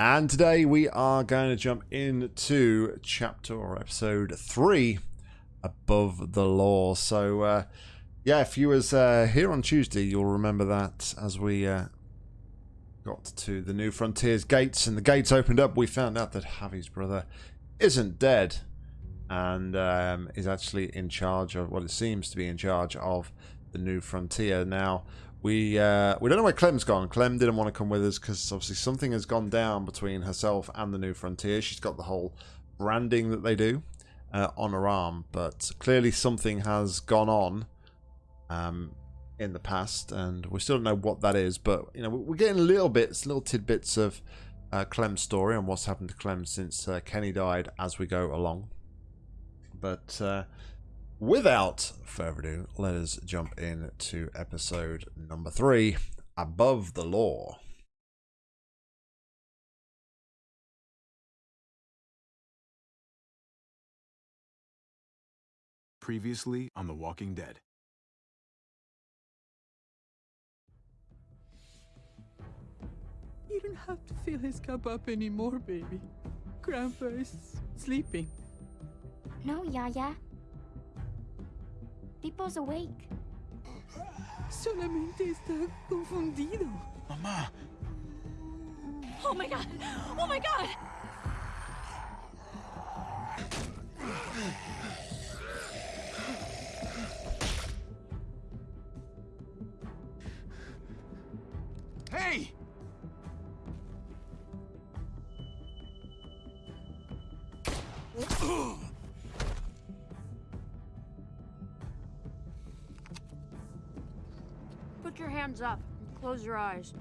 And today we are going to jump into chapter or episode three, Above the Law. So, uh, yeah, if you was uh, here on Tuesday, you'll remember that as we uh, got to the New Frontiers gates and the gates opened up, we found out that Javi's brother isn't dead and um, is actually in charge of what well, it seems to be in charge of the New Frontier. Now, we uh, we don't know where Clem's gone. Clem didn't want to come with us because obviously something has gone down between herself and the New Frontier. She's got the whole branding that they do uh, on her arm, but clearly something has gone on um, in the past, and we still don't know what that is. But you know, we're getting little bits, little tidbits of uh, Clem's story and what's happened to Clem since uh, Kenny died as we go along. But uh, without further ado, let us jump into episode number three Above the Law. Previously on The Walking Dead. You don't have to fill his cup up anymore, baby. Grandpa is sleeping. No, Yaya. Pipo's awake. Solamente está confundido. Mamá, Oh my god! Oh my god! hey! hands up and close your eyes.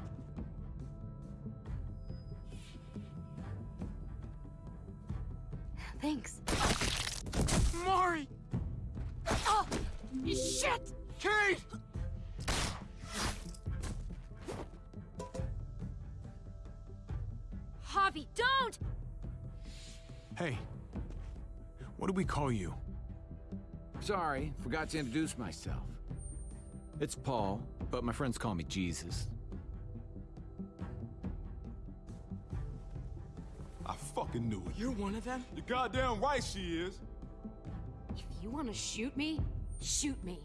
Thanks. Mari! Oh! Shit! Kate! Javi, don't! Hey, what do we call you? Sorry, forgot to introduce myself. It's Paul, but my friends call me Jesus. I fucking knew it. You're one of them? You're goddamn right she is. If you want to shoot me, shoot me.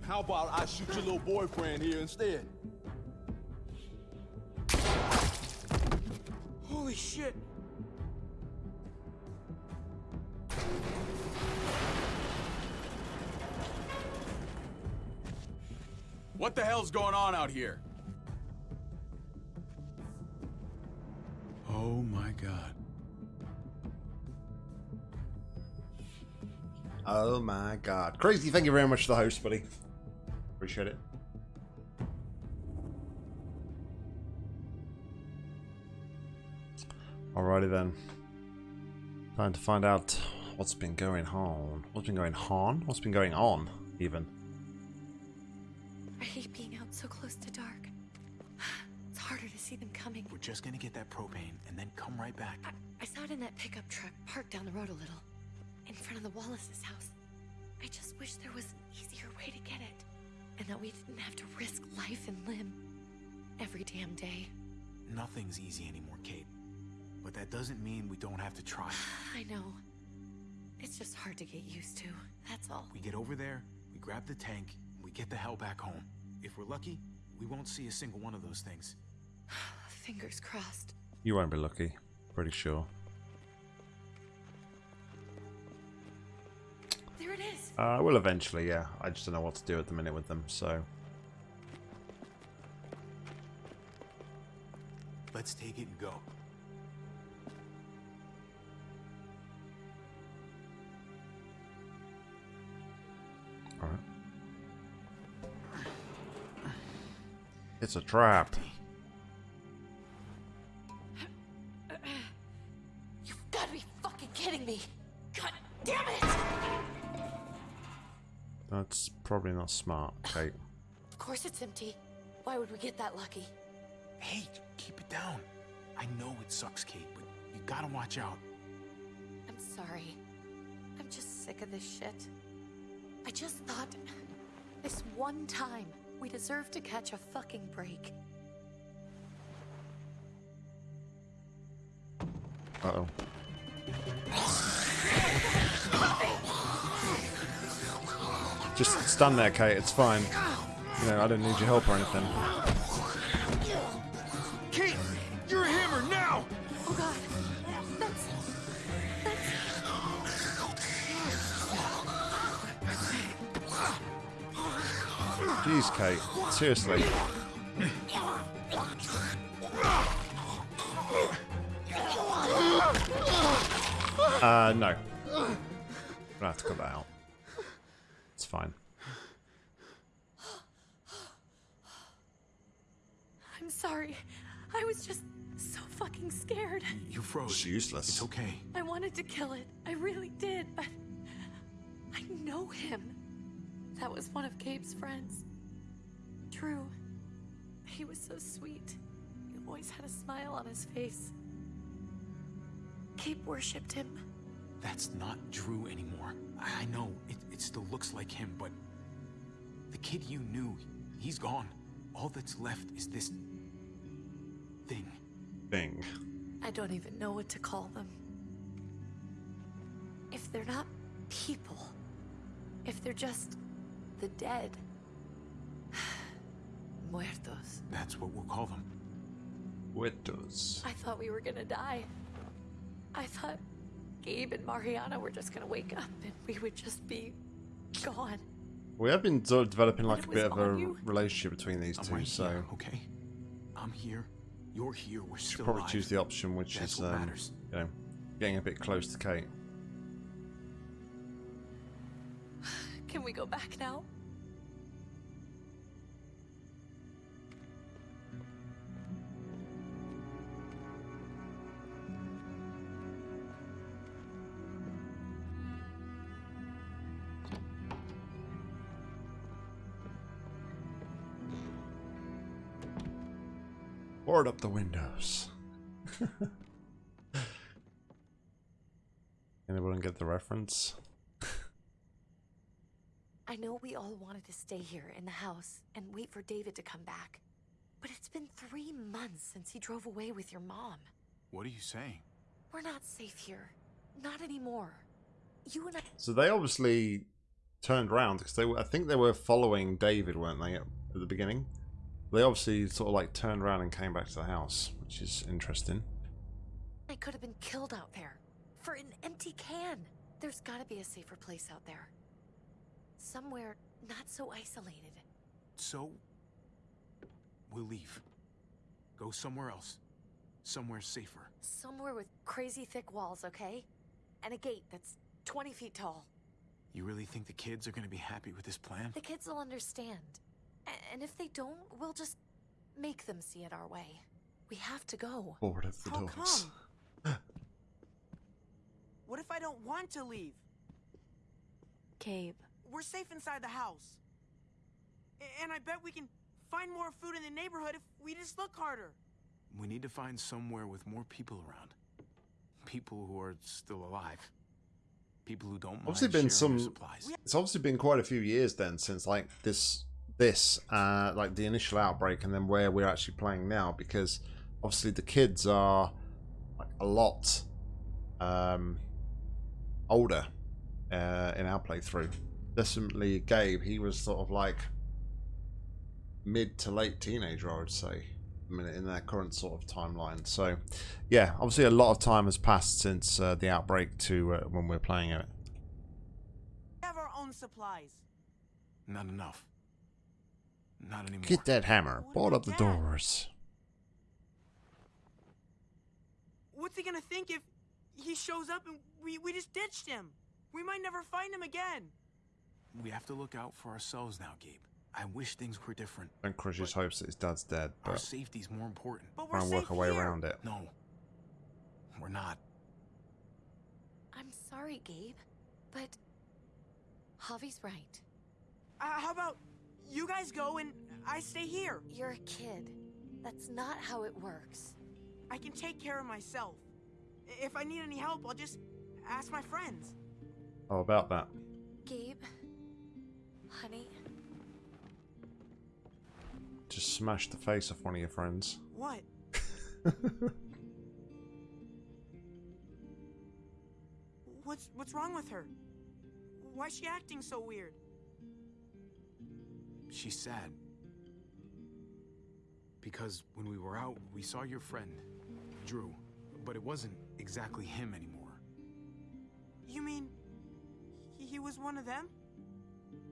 How about I shoot your little boyfriend here instead? Holy shit. What the hell's going on out here? Oh my god. Oh my god. Crazy, thank you very much for the host, buddy. Appreciate it. Alrighty then. Time to find out what's been going on. What's been going on? What's been going on, even? I hate being out so close to dark. It's harder to see them coming. We're just gonna get that propane and then come right back. I, I saw it in that pickup truck parked down the road a little, in front of the Wallace's house. I just wish there was an easier way to get it, and that we didn't have to risk life and limb every damn day. Nothing's easy anymore, Kate. But that doesn't mean we don't have to try. I know. It's just hard to get used to. That's all. We get over there, we grab the tank, we get the hell back home. If we're lucky, we won't see a single one of those things. Fingers crossed. You won't be lucky. Pretty sure. There it is. Uh, I will eventually, yeah. I just don't know what to do at the minute with them, so... Let's take it and go. It's a trap. You've got to be fucking kidding me. God damn it! That's probably not smart, Kate. Of course it's empty. Why would we get that lucky? Hey, keep it down. I know it sucks, Kate, but you gotta watch out. I'm sorry. I'm just sick of this shit. I just thought this one time we deserve to catch a fucking break. Uh-oh. Just stun there, Kate. It's fine. You know, I don't need your help or anything. Jeez, Kate. Seriously. Uh, no. I'm gonna have to cut that out. It's fine. I'm sorry. I was just so fucking scared. You froze. It's useless. It's okay. I wanted to kill it. I really did, but. I know him. That was one of Gabe's friends. Drew. He was so sweet. He always had a smile on his face. Gabe worshipped him. That's not Drew anymore. I I know, it, it still looks like him, but... The kid you knew, he's gone. All that's left is this... thing. Thing. I don't even know what to call them. If they're not people, if they're just the dead. Muertos. That's what we'll call them. Muertos. I thought we were gonna die. I thought Gabe and Mariana were just gonna wake up and we would just be gone. We have been sort of developing like a bit of a you? relationship between these I'm two, right so here, okay? I'm here. You're here. We're should still probably alive. choose the option which That's is um, you know getting a bit close to Kate. Can we go back now? Board up the windows. Anyone get the reference? I know we all wanted to stay here in the house and wait for David to come back. But it's been three months since he drove away with your mom. What are you saying? We're not safe here. Not anymore. You and I. So they obviously turned around because they were, I think they were following David, weren't they, at the beginning? They obviously sort of like turned around and came back to the house, which is interesting. I could have been killed out there. For an empty can. There's gotta be a safer place out there. Somewhere not so isolated. So... We'll leave. Go somewhere else. Somewhere safer. Somewhere with crazy thick walls, okay? And a gate that's 20 feet tall. You really think the kids are gonna be happy with this plan? The kids will understand. A- And if they don't, we'll just make them see it our way. We have to go. Board of the How doors. come? What if I don't want to leave? Cave. We're safe inside the house. And I bet we can find more food in the neighborhood if we just look harder. We need to find somewhere with more people around. People who are still alive. People who don't mind Obviously been some- supplies. It's obviously been quite a few years then since like this this uh like the initial outbreak and then where we're actually playing now because obviously the kids are like a lot um older uh in our playthrough. Definitely Gabe, he was sort of like mid to late teenager, I would say. I mean, in their current sort of timeline. So, yeah, obviously a lot of time has passed since uh, the outbreak to uh, when we're playing it. We have our own supplies. Not enough. Not anymore. Get that hammer. Bolt up the Dad? doors. What's he gonna think if he shows up and we, we just ditched him? We might never find him again. We have to look out for ourselves now, Gabe. I wish things were different. Don't crush his hopes that his dad's dead, Our but safety's more important. But we're try and safe work our way here. around it. No. We're not. I'm sorry, Gabe, but Javi's right. Uh, how about you guys go and I stay here? You're a kid. That's not how it works. I can take care of myself. If I need any help, I'll just ask my friends. Oh, about that? Gabe, honey, Just smash the face off one of your friends. What? What's what's wrong with her? Why is she acting so weird? She's sad. Because when we were out, we saw your friend, Drew, but it wasn't exactly him anymore. You mean he, he was one of them?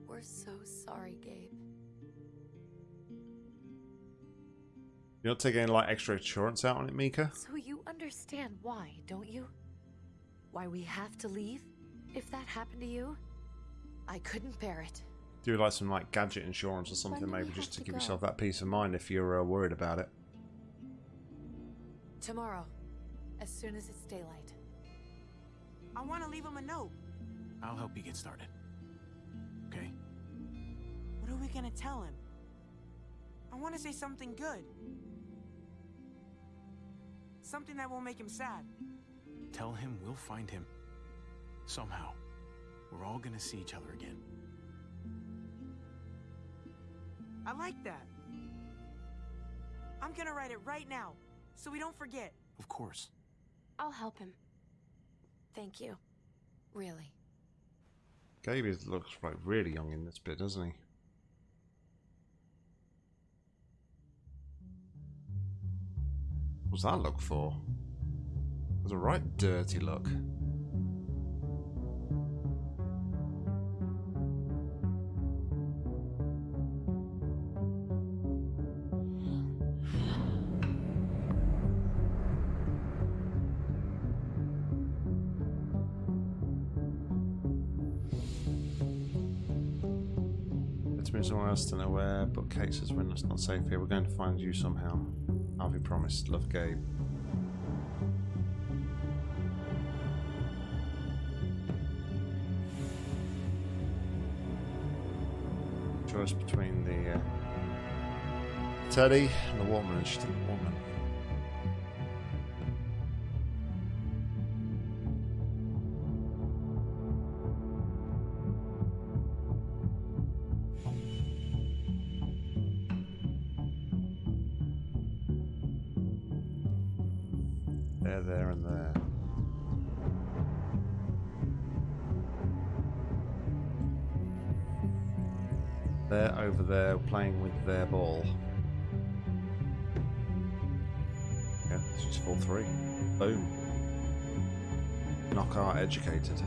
We're so sorry, Gabe. You're not taking any like extra insurance out on it, Mika? So you understand why, don't you? Why we have to leave? If that happened to you, I couldn't bear it. Do like some like gadget insurance or something, maybe just to to give go? yourself that peace of mind if you're uh, worried about it. Tomorrow, as soon as it's daylight. I want to leave him a note. I'll help you get started. Okay? What are we gonna tell him? I want to say something good. Something that won't make him sad. Tell him we'll find him. Somehow. We're all gonna see each other again. I like that. I'm gonna write it right now, so we don't forget. Of course. I'll help him. Thank you. Really. Gabe looks like really young in this bit, doesn't he? What's that look for? It's a right dirty look. Else know where, but Kate says we're not safe here. We're going to find you somehow. Javi promised. Love, Gabe. Choice between the uh, Teddy and the woman, and the woman. There, and there. They're over there playing with their ball. Yeah, it's just full three. Boom. Knockout educated.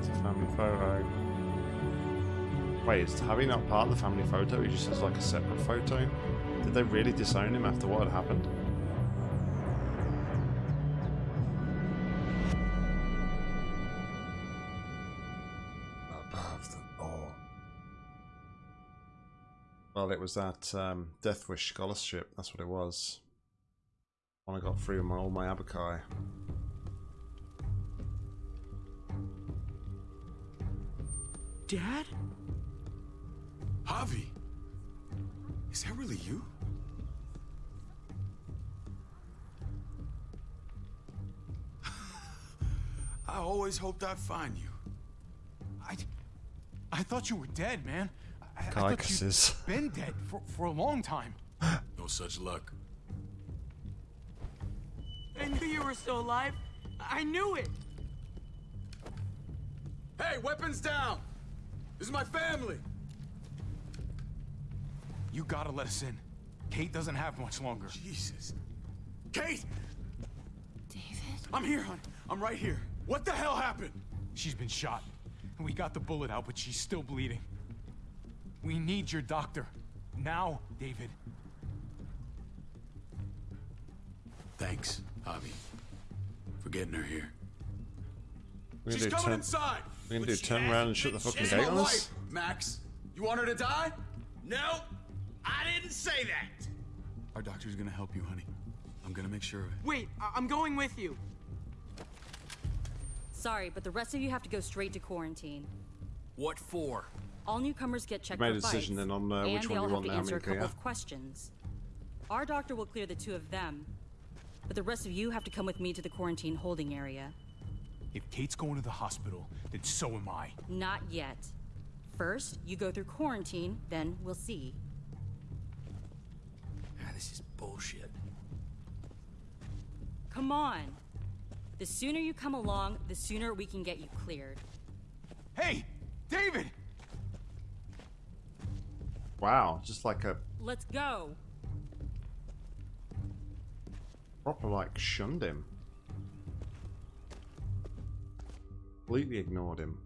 It's a family photo. Wait, is Harry not part of the family photo? He just has like a separate photo? Did they really disown him after what had happened? Above the law. Well, it was that um, Death Wish scholarship. That's what it was. When I got free with my all my Abakai. Dad? Javi! Is that really you? I always hoped I'd find you. I, I thought you were dead, man. I, I thought you'd Carcasses. been dead for, for a long time. No such luck. I knew you were still alive. I knew it. Hey, weapons down! This is my family! You gotta let us in. Kate doesn't have much longer. Jesus. Kate! David? I'm here, hon. I'm right here. What the hell happened? She's been shot. And we got the bullet out, but she's still bleeding. We need your doctor. Now, David. Thanks, Javi, for getting her here. We're gonna do coming turn, inside. we're gonna but do she turn around and shut the been fucking shit. gate on us. Max, you want her to die? No, I didn't say that. Our doctor's gonna help you, honey. I'm gonna make sure of it. Wait, I- I'm going with you. Sorry, but the rest of you have to go straight to quarantine. What for? All newcomers get checked made for a decision bites, then on, uh, and which they one all you have want to now, answer a couple yeah? of questions. Our doctor will clear the two of them, but the rest of you have to come with me to the quarantine holding area. If Kate's going to the hospital, then so am I. Not yet. First, you go through quarantine, then we'll see. Ah, this is bullshit. Come on. The sooner you come along, the sooner we can get you cleared. Hey, David! Wow, just like a Let's go. proper like shunned him. Completely ignored him.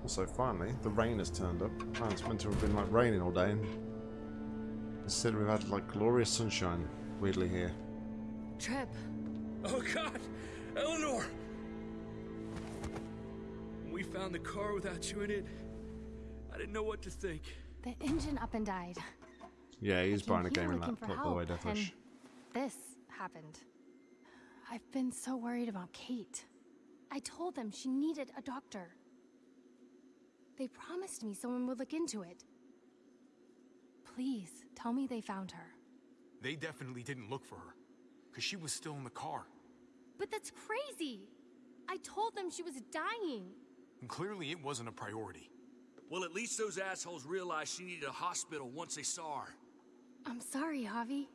Also, finally, the rain has turned up. Man, it's meant to have been like raining all day, and instead we've had like glorious sunshine. Weirdly here. Tripp. Oh God, Eleanor! When we found the car without you in it, I didn't know what to think. The engine up and died. Yeah, he's buying a here gaming looking for laptop, by the way, help, Deathwish. This happened. I've been so worried about Kate. I told them she needed a doctor. They promised me someone would look into it. Please, tell me they found her. They definitely didn't look for her. Because she was still in the car. But that's crazy! I told them she was dying. And clearly it wasn't a priority. Well, at least those assholes realized she needed a hospital once they saw her. I'm sorry, Javi.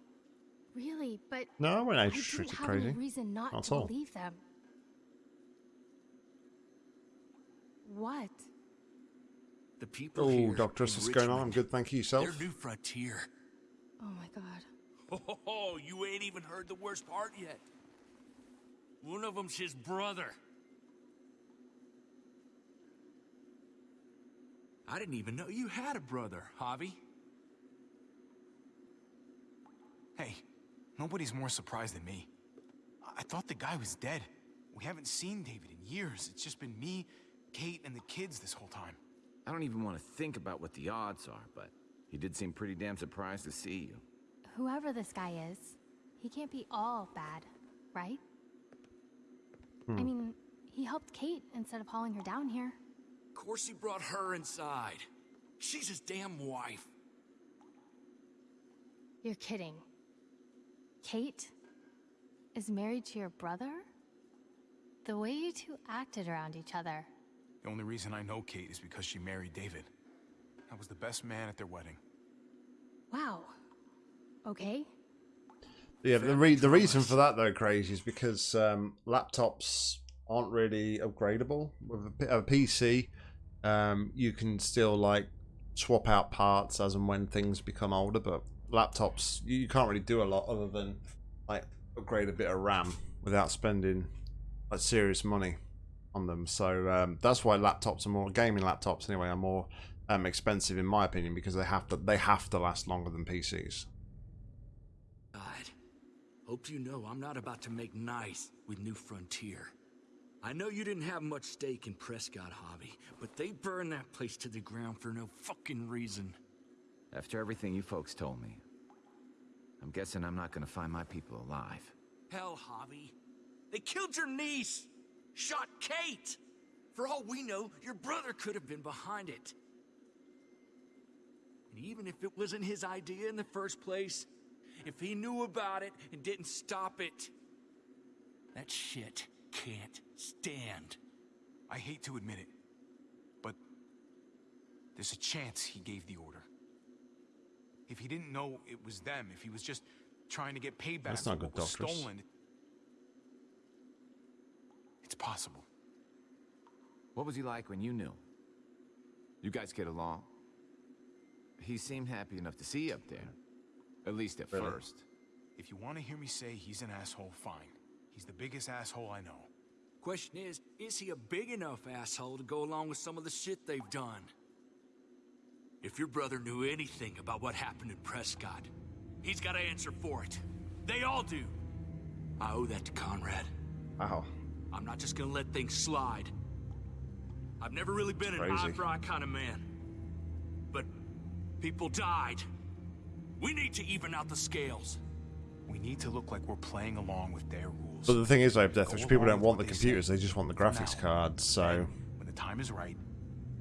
Really, but No, I won't I age didn't have crazy. any reason not, Not to all. believe them. What? The people Oh, here Doctoress, in what's going on? I'm good, thank you. Yourself? Their new frontier. Oh my god. Oh, you ain't even heard the worst part yet. One of them's his brother. I didn't even know you had a brother, Javi. Hey, nobody's more surprised than me. I, I thought the guy was dead. We haven't seen David in years. It's just been me, Kate, and the kids this whole time. I don't even want to think about what the odds are, but he did seem pretty damn surprised to see you. Whoever this guy is, he can't be all bad, right? Hmm. I mean, he helped Kate instead of hauling her down here. Of course he brought her inside. She's his damn wife. You're kidding. Kate is married to your brother? The way you two acted around each other. The only reason I know Kate is because she married David. I was the best man at their wedding. Wow. Okay. Yeah, the re- the reason for that though, crazy, is because um, laptops aren't really upgradable. With a, P- a PC, um, you can still like swap out parts as and when things become older, but laptops you, you can't really do a lot other than like upgrade a bit of RAM without spending like serious money on them. So um, that's why laptops are more gaming laptops anyway are more um, expensive in my opinion because they have to they have to last longer than PCs. God, hope you know I'm not about to make nice with New Frontier. I know you didn't have much stake in Prescott Javi, but they burned that place to the ground for no fucking reason. After everything you folks told me, I'm guessing I'm not gonna find my people alive. Hell, Javi. They killed your niece! Shot Kate! For all we know, your brother could have been behind it. And even if it wasn't his idea in the first place, if he knew about it and didn't stop it, that shit can't stand. I hate to admit it, but there's a chance he gave the order. If he didn't know it was them, if he was just trying to get payback That's for not what good, was Doctors. stolen, it's possible. What was he like when you knew? You guys get along? He seemed happy enough to see you up there. At least at Really? first. If you want to hear me say he's an asshole, fine. He's the biggest asshole I know. Question is, is he a big enough asshole to go along with some of the shit they've done? If your brother knew anything about what happened in Prescott, he's got to answer for it. They all do. I owe that to Conrad. Wow. I'm not just gonna let things slide. I've never really been an Crazy. eye for eye kind of man. But people died. We need to even out the scales. We need to look like we're playing along with their rules. But the thing is, though, Death, Go which people don't want the they computers; say. they just want the graphics now. cards. So When the time is right,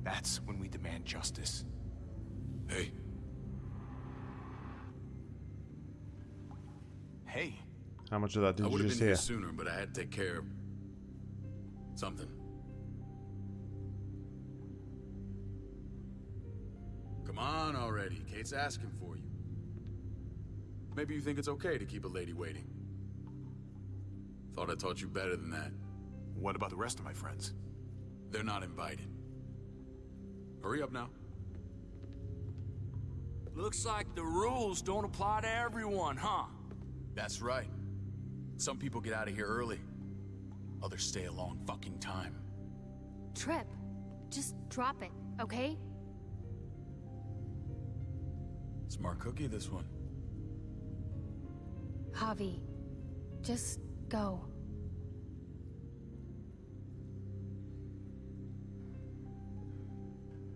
that's when we demand justice. Hey. Hey. how much of that did I you would have just been hear? here sooner, but I had to take care of something. Come on already. Kate's asking for you. Maybe you think it's okay to keep a lady waiting. Thought I taught you better than that. What about the rest of my friends? They're not invited. Hurry up now. Looks like the rules don't apply to everyone, huh? That's right. Some people get out of here early. Others stay a long fucking time. Tripp, just drop it, okay? Smart cookie, this one. Javi, just go.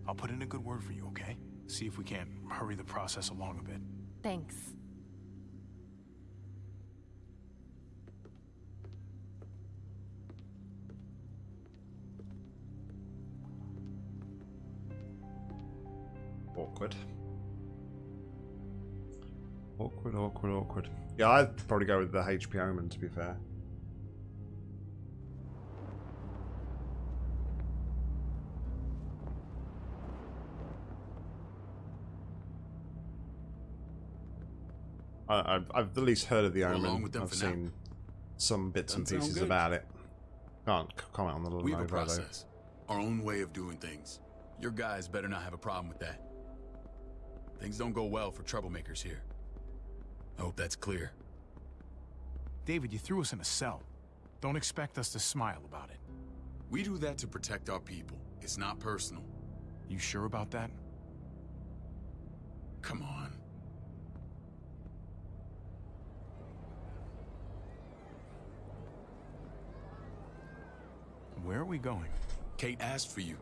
I'll put in a good word for you, okay? See if we can't hurry the process along a bit. Thanks. Awkward. Awkward, awkward, awkward. Yeah, I'd probably go with the HP Omen, to be fair. I, I've, I've at least heard of the Go Omen. with them I've for now. seen some bits and Doesn't sound pieces about it. Can't comment on the little We have a Lenovo, though. process. Our own way of doing things. Your guys better not have a problem with that. Things don't go well for troublemakers here. I hope that's clear. David, you threw us in a cell. Don't expect us to smile about it. We do that to protect our people. It's not personal. You sure about that? Come on. Where are we going? Kate asked for you.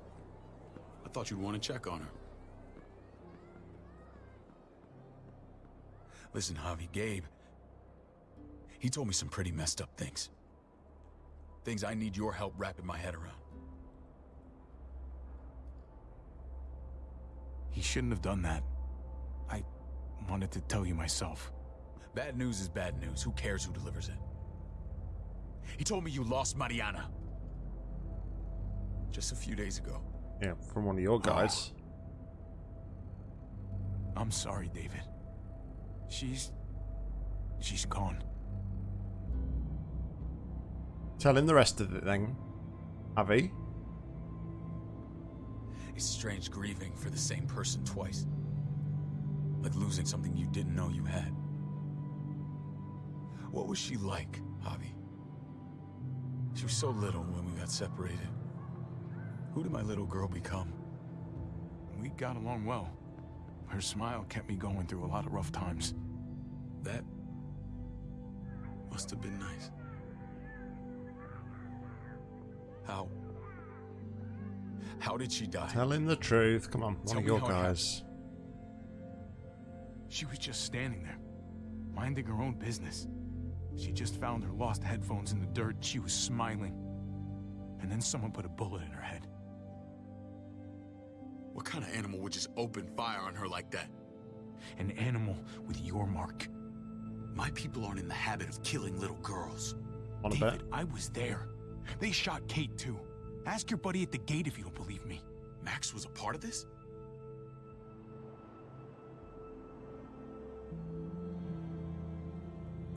I thought you'd want to check on her. Listen, Javi, Gabe. He told me some pretty messed up things. Things I need your help wrapping my head around. He shouldn't have done that. I wanted to tell you myself. Bad news is bad news. Who cares who delivers it? He told me you lost Mariana. Just a few days ago. Yeah, from one of your guys. I'm sorry, David. She's. She's gone. Tell him the rest of it then, Javi. It's strange grieving for the same person twice. Like losing something you didn't know you had. What was she like, Javi? She was so little when we got separated. Who did my little girl become? We got along well. Her smile kept me going through a lot of rough times. That must have been nice. How? How did she die? Tell him the truth. Come on, one Tell of your how it happened. guys. She was just standing there, minding her own business. She just found her lost headphones in the dirt. She was smiling. And then someone put a bullet in her head. What kind of animal would just open fire on her like that? An animal with your mark. My people aren't in the habit of killing little girls. On David? I was there. They shot Kate too. Ask your buddy at the gate if you don't believe me. Max was a part of this?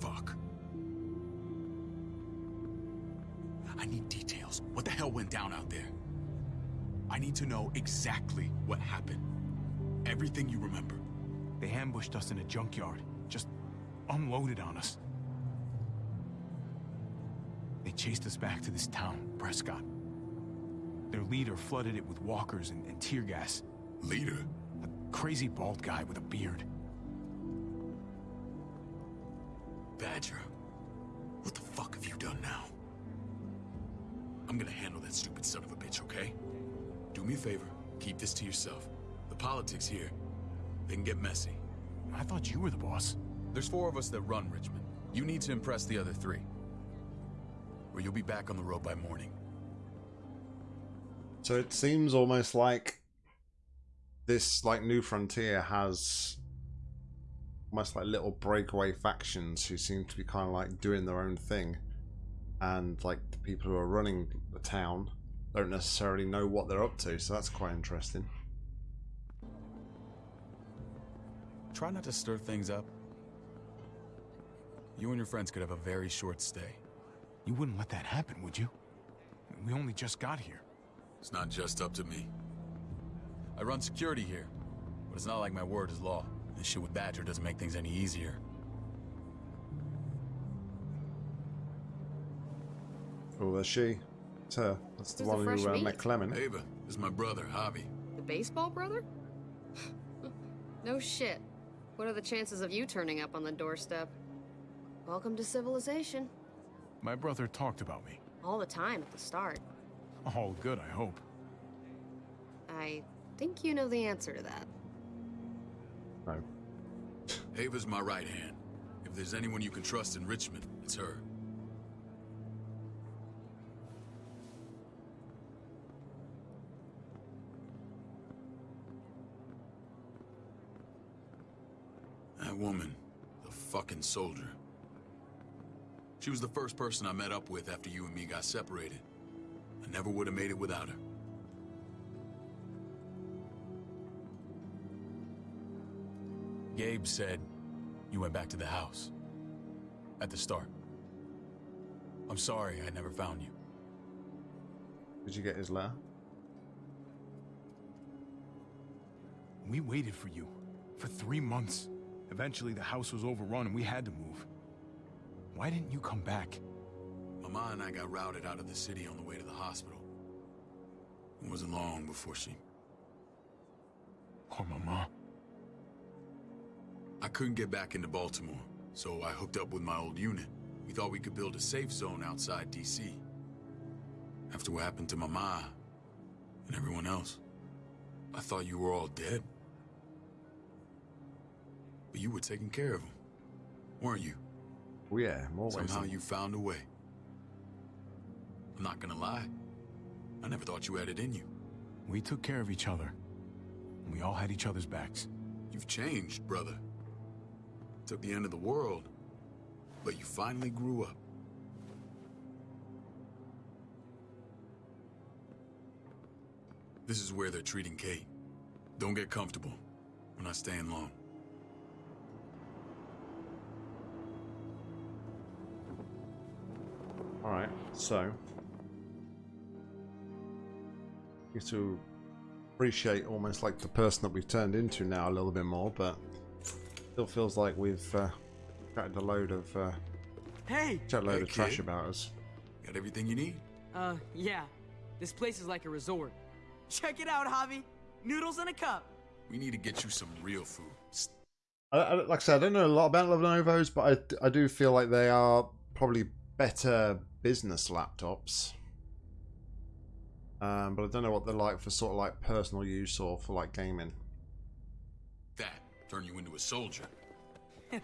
Fuck. I need details. What the hell went down out there? I need to know exactly what happened. Everything you remember. They ambushed us in a junkyard. Just unloaded on us. They chased us back to this town, Prescott. Their leader flooded it with walkers and, and tear gas. Leader? A crazy bald guy with a beard. Badger, what the fuck have you done now? I'm gonna handle that stupid son me a favor, keep this to yourself. The politics here, they can get messy. I thought you were the boss. There's four of us that run Richmond. You need to impress the other three. Or you'll be back on the road by morning. So it seems almost like this like new frontier has almost like little breakaway factions who seem to be kind of like doing their own thing and like the people who are running the town don't necessarily know what they're up to so that's quite interesting try not to stir things up. You and your friends could have a very short stay. You wouldn't let that happen, would you? We only just got here. It's not just up to me. I run security here, but it's not like my word is law. This shit with Badger doesn't make things any easier. Oh, that's she. It's her. That's the Who's one fresh who uh, meat? met Clement. Ava, is my brother, Javi. The baseball brother? no shit. What are the chances of you turning up on the doorstep? Welcome to civilization. My brother talked about me. All the time at the start. All good, I hope. I think you know the answer to that. No. Ava's my right hand. If there's anyone you can trust in Richmond, it's her. That woman, the fucking soldier. She was the first person I met up with after you and me got separated. I never would have made it without her. Gabe said you went back to the house. At the start. I'm sorry I never found you. Did you get his letter? We waited for you. For three months. Eventually, the house was overrun and we had to move. Why didn't you come back? Mama and I got routed out of the city on the way to the hospital. It wasn't long before she... Poor Mama. I couldn't get back into Baltimore, so I hooked up with my old unit. We thought we could build a safe zone outside D.C. After what happened to Mama and everyone else, I thought you were all dead. But you were taking care of him, weren't you? Oh yeah, more ways. Somehow you found a way. I'm not gonna lie. I never thought you had it in you. We took care of each other. We all had each other's backs. You've changed, brother. Took the end of the world, but you finally grew up. This is where they're treating Kate. Don't get comfortable. We're not staying long. Alright, so. Get to appreciate almost like the person that we've turned into now a little bit more, but still feels like we've uh, chatted a load of uh, Hey! chatted a load Hey, of trash kid. about us. Got everything you need? Uh, yeah. This place is like a resort. Check it out, Javi. Noodles in a cup. We need to get you some real food. S- I, I, like I said, I don't know a lot about Lenovo's, but I, I do feel like they are probably better business laptops. Um, but I don't know what they're like for sort of like personal use or for like gaming. That turn you into a soldier.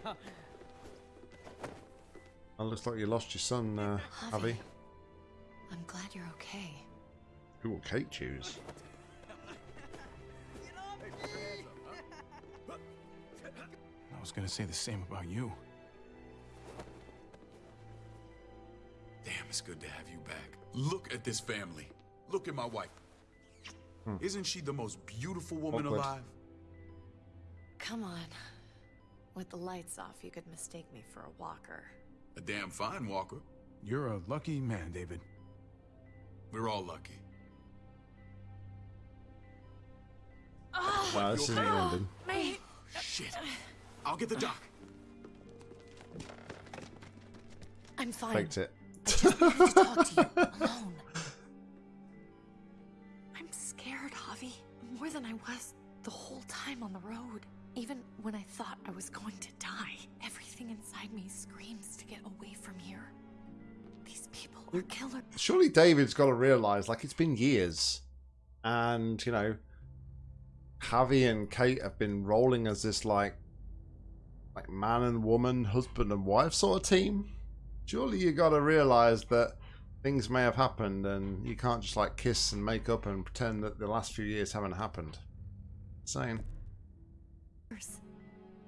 It looks like you lost your son, uh, Javi. Javi. I'm glad you're okay. Who will Kate choose? I was gonna say the same about you. It's good to have you back. Look at this family. Look at my wife. Hmm. Isn't she the most beautiful woman Awkward. alive? Come on. With the lights off, you could mistake me for a walker. A damn fine walker. You're a lucky man, David. We're all lucky. Wow, this isn't ending. Mate! Shit. I'll get the doc. I'm fine. Faked it. I just wanted to talk to you alone. I'm scared, Javi. More than I was the whole time on the road. Even when I thought I was going to die, everything inside me screams to get away from here. These people are killer. Surely David's got to realise, like, it's been years. And, you know, Javi and Kate have been rolling as this, like, like man and woman, husband and wife sort of team. Surely you got to realise that things may have happened and you can't just, like, kiss and make up and pretend that the last few years haven't happened. Same.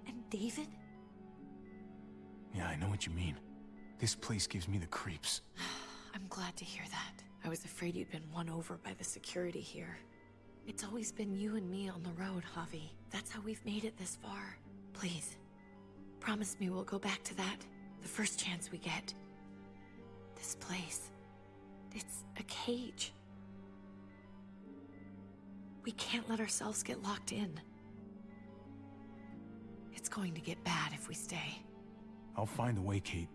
And David? Yeah, I know what you mean. This place gives me the creeps. I'm glad to hear that. I was afraid you'd been won over by the security here. It's always been you and me on the road, Javi. That's how we've made it this far. Please, promise me we'll go back to that the first chance we get. This place, it's a cage. We can't let ourselves get locked in. It's going to get bad if we stay. I'll find a way, Kate.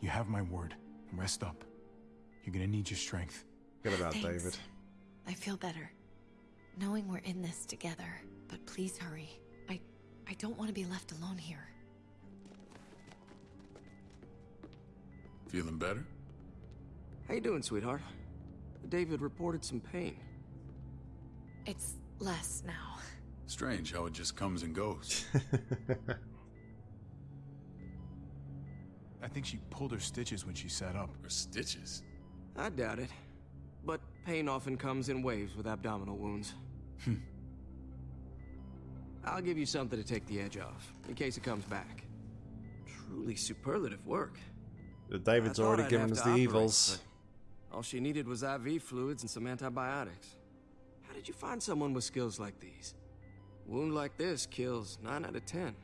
You have my word. Rest up. You're gonna need your strength. Get about Thanks. David. I feel better. Knowing we're in this together. But please hurry. I I don't want to be left alone here. Feeling better? How you doing, sweetheart? David reported some pain. It's less now. Strange how it just comes and goes. I think she pulled her stitches when she sat up. Her stitches? I doubt it. But pain often comes in waves with abdominal wounds. Hmm. I'll give you something to take the edge off, in case it comes back. Truly superlative work. David's already I'd given us the operate, evils. but All she needed was IV fluids and some antibiotics. How did you find someone with skills like these? Wound like this kills 9 out of 10.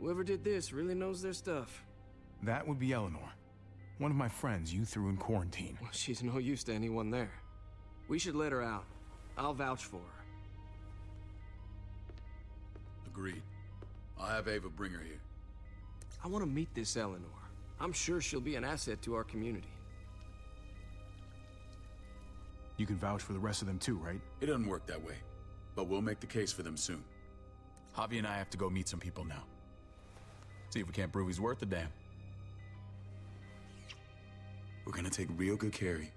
Whoever did this really knows their stuff. That would be Eleanor. One of my friends you threw in quarantine. Well, she's no use to anyone there. We should let her out. I'll vouch for her. Agreed. I'll have Ava bring her here. I want to meet this Eleanor. I'm sure she'll be an asset to our community. You can vouch for the rest of them too, right? It doesn't work that way, but we'll make the case for them soon. Javi and I have to go meet some people now. See if we can't prove he's worth the damn. We're gonna take real good care of you.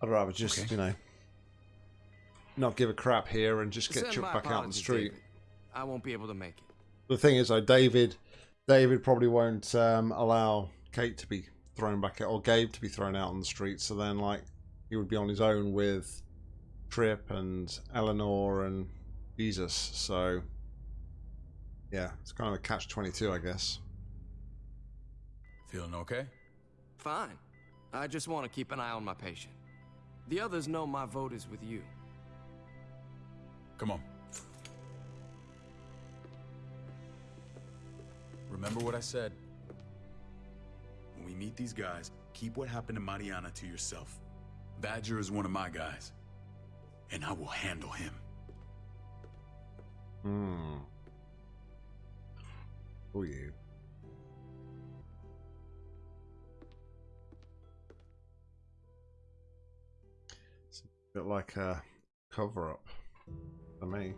I'd rather just, Okay. you know, not give a crap here and just get Send chucked back out on the street. David. I won't be able to make it. The thing is, though, David, David probably won't um, allow Kate to be thrown back out or Gabe to be thrown out on the street. So then, like, he would be on his own with Tripp and Eleanor and Jesus. So, yeah, it's kind of a catch twenty two, I guess. Feeling okay? Fine. I just want to keep an eye on my patient. The others know my vote is with you. Come on. Remember what I said. We meet these guys, keep what happened to Mariana to yourself. Badger is one of my guys, and I will handle him. Hmm. Who you? It's a bit like a cover up for me.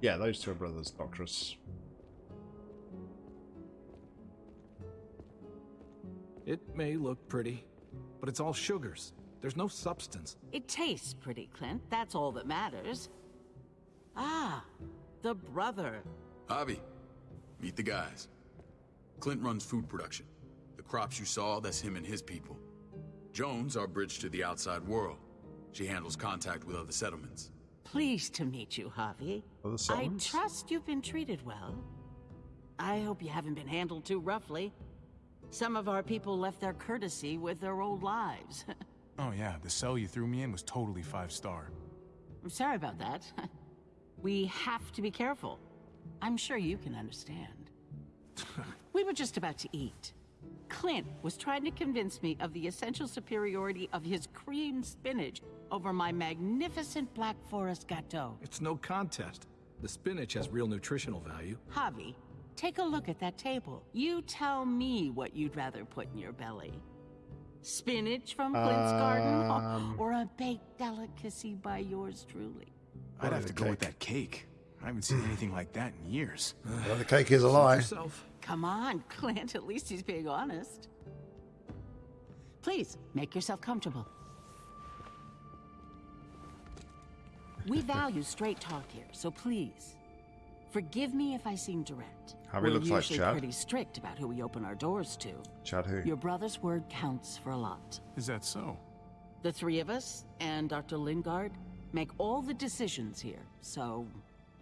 Yeah, those two are brothers, Doctorus. It may look pretty, but it's all sugars. There's no substance. It tastes pretty, Clint. That's all that matters. Ah, the brother. Javi, meet the guys. Clint runs food production. The crops you saw, that's him and his people. Jones, our bridge to the outside world. She handles contact with other settlements. Pleased to meet you, Javi. I trust you've been treated well. I hope you haven't been handled too roughly. Some of our people left their courtesy with their old lives. Oh yeah, the cell you threw me in was totally five star. I'm sorry about that. we have to be careful. I'm sure you can understand. we were just about to eat. Clint was trying to convince me of the essential superiority of his cream spinach over my magnificent Black Forest gâteau. It's no contest. The spinach has real nutritional value. Javi, take a look at that table. You tell me what you'd rather put in your belly. Spinach from Clint's garden Um. or, or a baked delicacy by yours truly? I'd have to go with that cake. I haven't seen anything like that in years. Well, the cake is a lie. Come on, Clint, at least he's being honest. Please, make yourself comfortable. We value straight talk here, so please, forgive me if I seem direct. Javi We're looks like usually Chad. pretty strict about who we open our doors to. Chad who? Your brother's word counts for a lot. Is that so? The three of us and Dr. Lingard make all the decisions here, so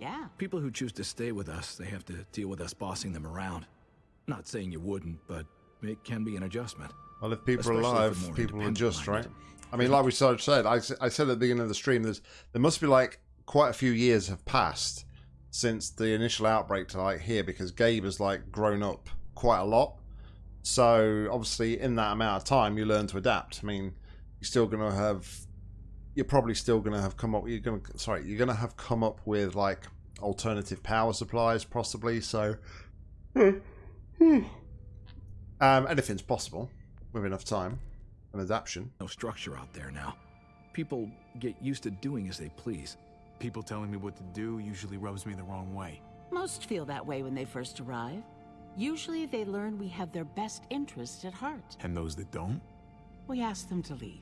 yeah. People who choose to stay with us, they have to deal with us bossing them around. Not saying you wouldn't, but it can be an adjustment. Well, if people Especially are alive, more people are just, right? I mean, like we sort of said, I, s- I said at the beginning of the stream, there's there must be like quite a few years have passed since the initial outbreak to like here because Gabe has like grown up quite a lot. So obviously, in that amount of time, you learn to adapt. I mean, you're still gonna have, you're probably still gonna have come up. You're gonna sorry, you're gonna have come up with like alternative power supplies, possibly. So, hmm. Um, anything's possible with enough time and adaptation. No structure out there now. People get used to doing as they please. People telling me what to do usually rubs me the wrong way. Most feel that way when they first arrive. Usually they learn we have their best interests at heart. And those that don't? We ask them to leave.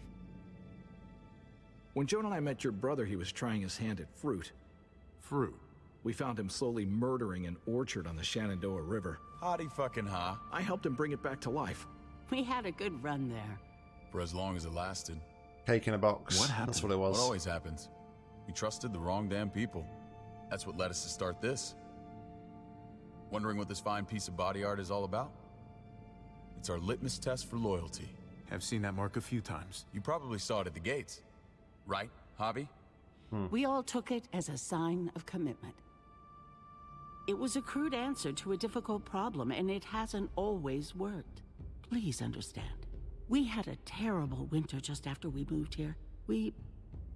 When Joan and I met your brother, he was trying his hand at fruit. Fruit? We found him slowly murdering an orchard on the Shenandoah River. Howdy fucking ha. I helped him bring it back to life. We had a good run there. For as long as it lasted. Cake in a box. What That's what it was. What always happens. We trusted the wrong damn people. That's what led us to start this. Wondering what this fine piece of body art is all about? It's our litmus test for loyalty. I've seen that mark a few times. You probably saw it at the gates. Right, Javi? Hmm. We all took it as a sign of commitment. It was a crude answer to a difficult problem, and it hasn't always worked. Please understand. We had a terrible winter just after we moved here. We.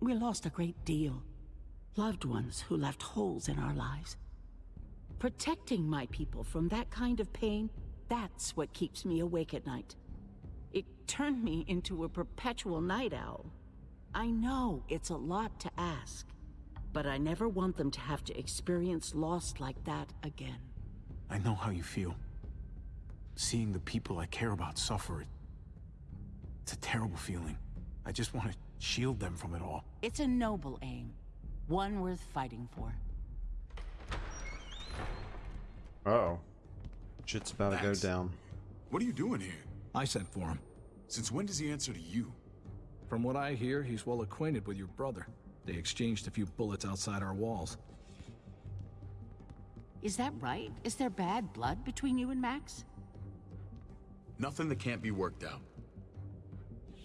we lost a great deal. Loved ones who left holes in our lives. Protecting my people from that kind of pain, that's what keeps me awake at night. It turned me into a perpetual night owl. I know it's a lot to ask, but I never want them to have to experience loss like that again. I know how you feel. Seeing the people I care about suffer, it- it's a terrible feeling. I just want to shield them from it all. It's a noble aim, one worth fighting for. Uh oh. Shit's about to go down. What are you doing here? I sent for him. Since when does he answer to you? From what I hear, he's well acquainted with your brother. They exchanged a few bullets outside our walls. Is that right? Is there bad blood between you and Max? Nothing that can't be worked out.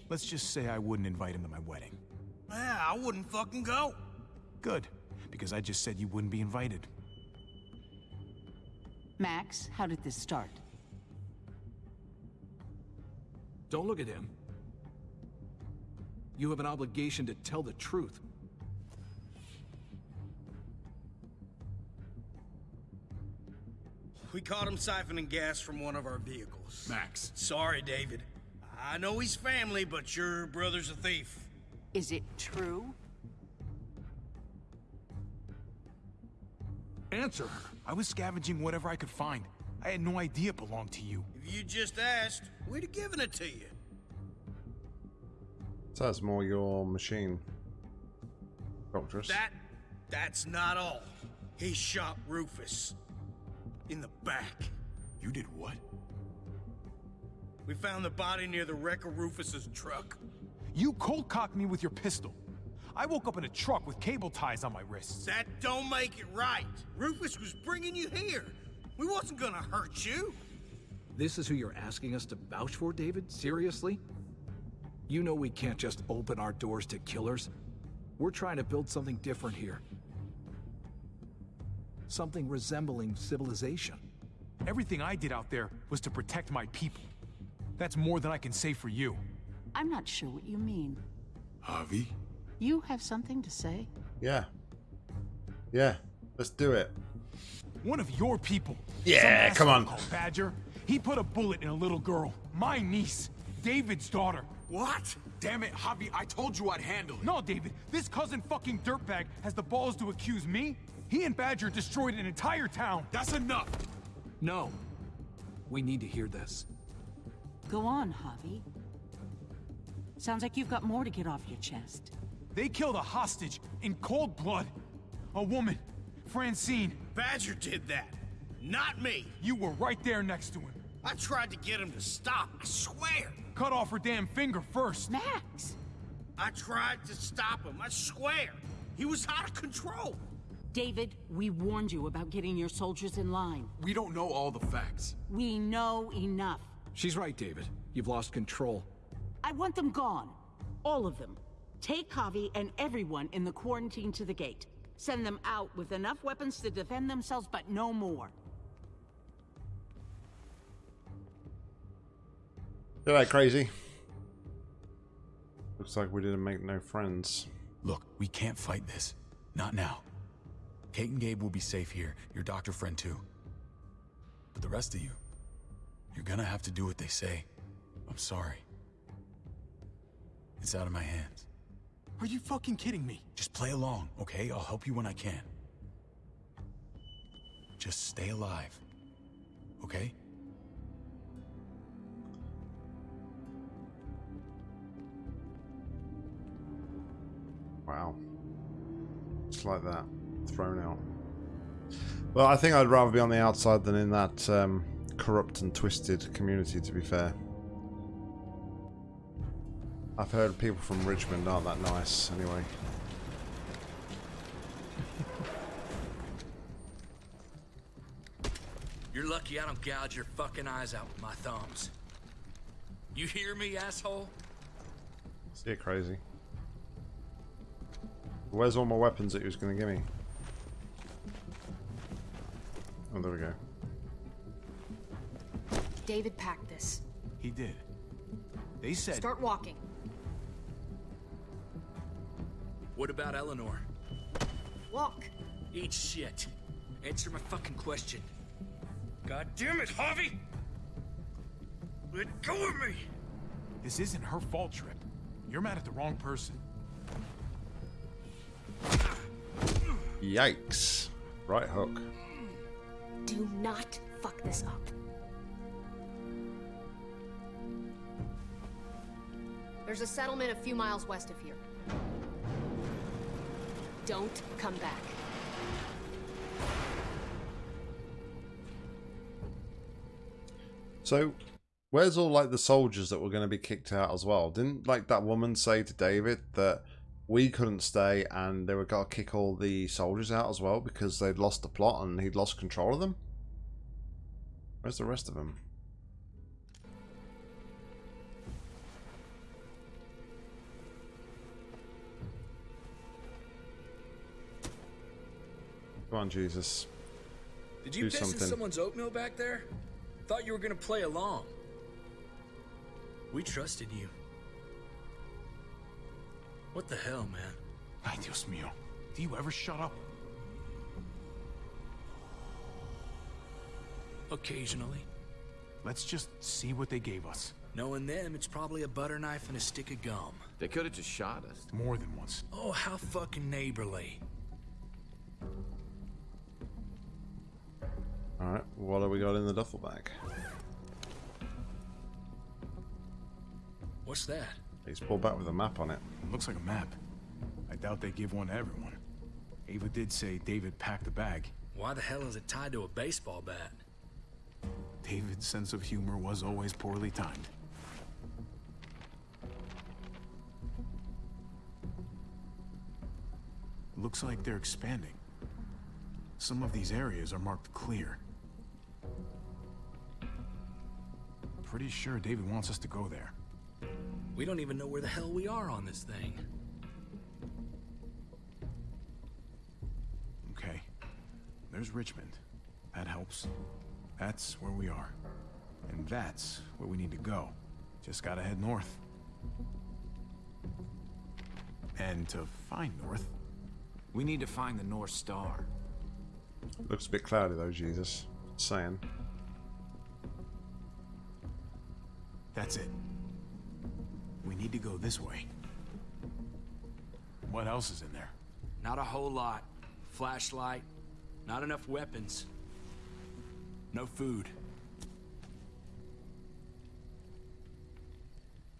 Let's just say I wouldn't invite him to my wedding. Yeah, I wouldn't fucking go. Good, because I just said you wouldn't be invited. Max, how did this start? Don't look at him. You have an obligation to tell the truth. We caught him siphoning gas from one of our vehicles. Max. Sorry, David. I know he's family, but your brother's a thief. Is it true? Answer. her. I was scavenging whatever I could find. I had no idea it belonged to you. If you just asked, we'd have given it to you. So that's more your machine. Doctress. That, that's not all. He shot Rufus. In the back. You did what? We found the body near the wreck of Rufus's truck. You cold cocked me with your pistol. I woke up in a truck with cable ties on my wrists. That don't make it right. Rufus was bringing you here. We wasn't gonna hurt you. This is who you're asking us to vouch for, David? Seriously? You know we can't just open our doors to killers. We're trying to build something different here. Something resembling civilization. Everything I did out there was to protect my people. That's more than I can say for you. I'm not sure what you mean. Javi? You have something to say? Yeah. Yeah. Let's do it. One of your people. Yeah, come asshole on. called Badger. He put a bullet in a little girl. My niece. David's daughter. What? Damn it, Javi, I told you I'd handle it. No, David, this cousin fucking dirtbag has the balls to accuse me? He and Badger destroyed an entire town. That's enough! No. We need to hear this. Go on, Javi. Sounds like you've got more to get off your chest. They killed a hostage in cold blood. A woman, Francine. Badger did that. Not me. You were right there next to him. I tried to get him to stop, I swear. Cut off her damn finger first. Max! I tried to stop him, I swear. He was out of control. David, we warned you about getting your soldiers in line. We don't know all the facts. We know enough. She's right, David. You've lost control. I want them gone. All of them. Take Javi and everyone in the quarantine to the gate. Send them out with enough weapons to defend themselves, but no more. You're that crazy. Looks like we didn't make no friends. Look, we can't fight this. Not now. Kate and Gabe will be safe here. Your doctor friend too. But the rest of you, you're gonna have to do what they say. I'm sorry. It's out of my hands. Are you fucking kidding me? Just play along, okay? I'll help you when I can. Just stay alive. Okay? Wow. Just like that. Thrown out. Well, I think I'd rather be on the outside than in that um, corrupt and twisted community, to be fair. I've heard people from Richmond aren't that nice, anyway. You're lucky I don't gouge your fucking eyes out with my thumbs. You hear me, asshole? See it crazy. Where's all my weapons that he was going to give me? We go. David packed this. He did. They said... Start walking. What about Eleanor? Walk. Eat shit. Answer my fucking question. God damn it, Javi! Let go of me! This isn't her fault, Tripp. You're mad at the wrong person. Yikes. Right hook. Do not fuck this up. There's a settlement a few miles west of here. Don't come back. So, where's all like the soldiers that were going to be kicked out as well? Didn't like that woman say to David that we couldn't stay and they were going to kick all the soldiers out as well because they'd lost the plot and he'd lost control of them? Where's the rest of them? Come on, Jesus. Did you Do piss something. in someone's oatmeal back there? Thought you were gonna play along. We trusted you. What the hell, man? Ay, Dios mío. Do you ever shut up? Occasionally. Let's just see what they gave us. Knowing them, it's probably a butter knife and a stick of gum. They could have just shot us. More than once. Oh, how fucking neighborly. Alright, what have we got in the duffel bag? What's that? He's pulled back with a map on it. Looks like a map. I doubt they give one to everyone. Ava did say David packed the bag. Why the hell is it tied to a baseball bat? David's sense of humor was always poorly timed. Looks like they're expanding. Some of these areas are marked clear. Pretty sure David wants us to go there. We don't even know where the hell we are on this thing. Okay. There's Richmond. That helps. That's where we are. And that's where we need to go. Just gotta head north. And to find north, We need to find the North Star. Looks a bit cloudy though, Jesus. Just saying. that's it. We need to go this way. What else is in there? Not a whole lot. Flashlight. Not enough weapons. No food.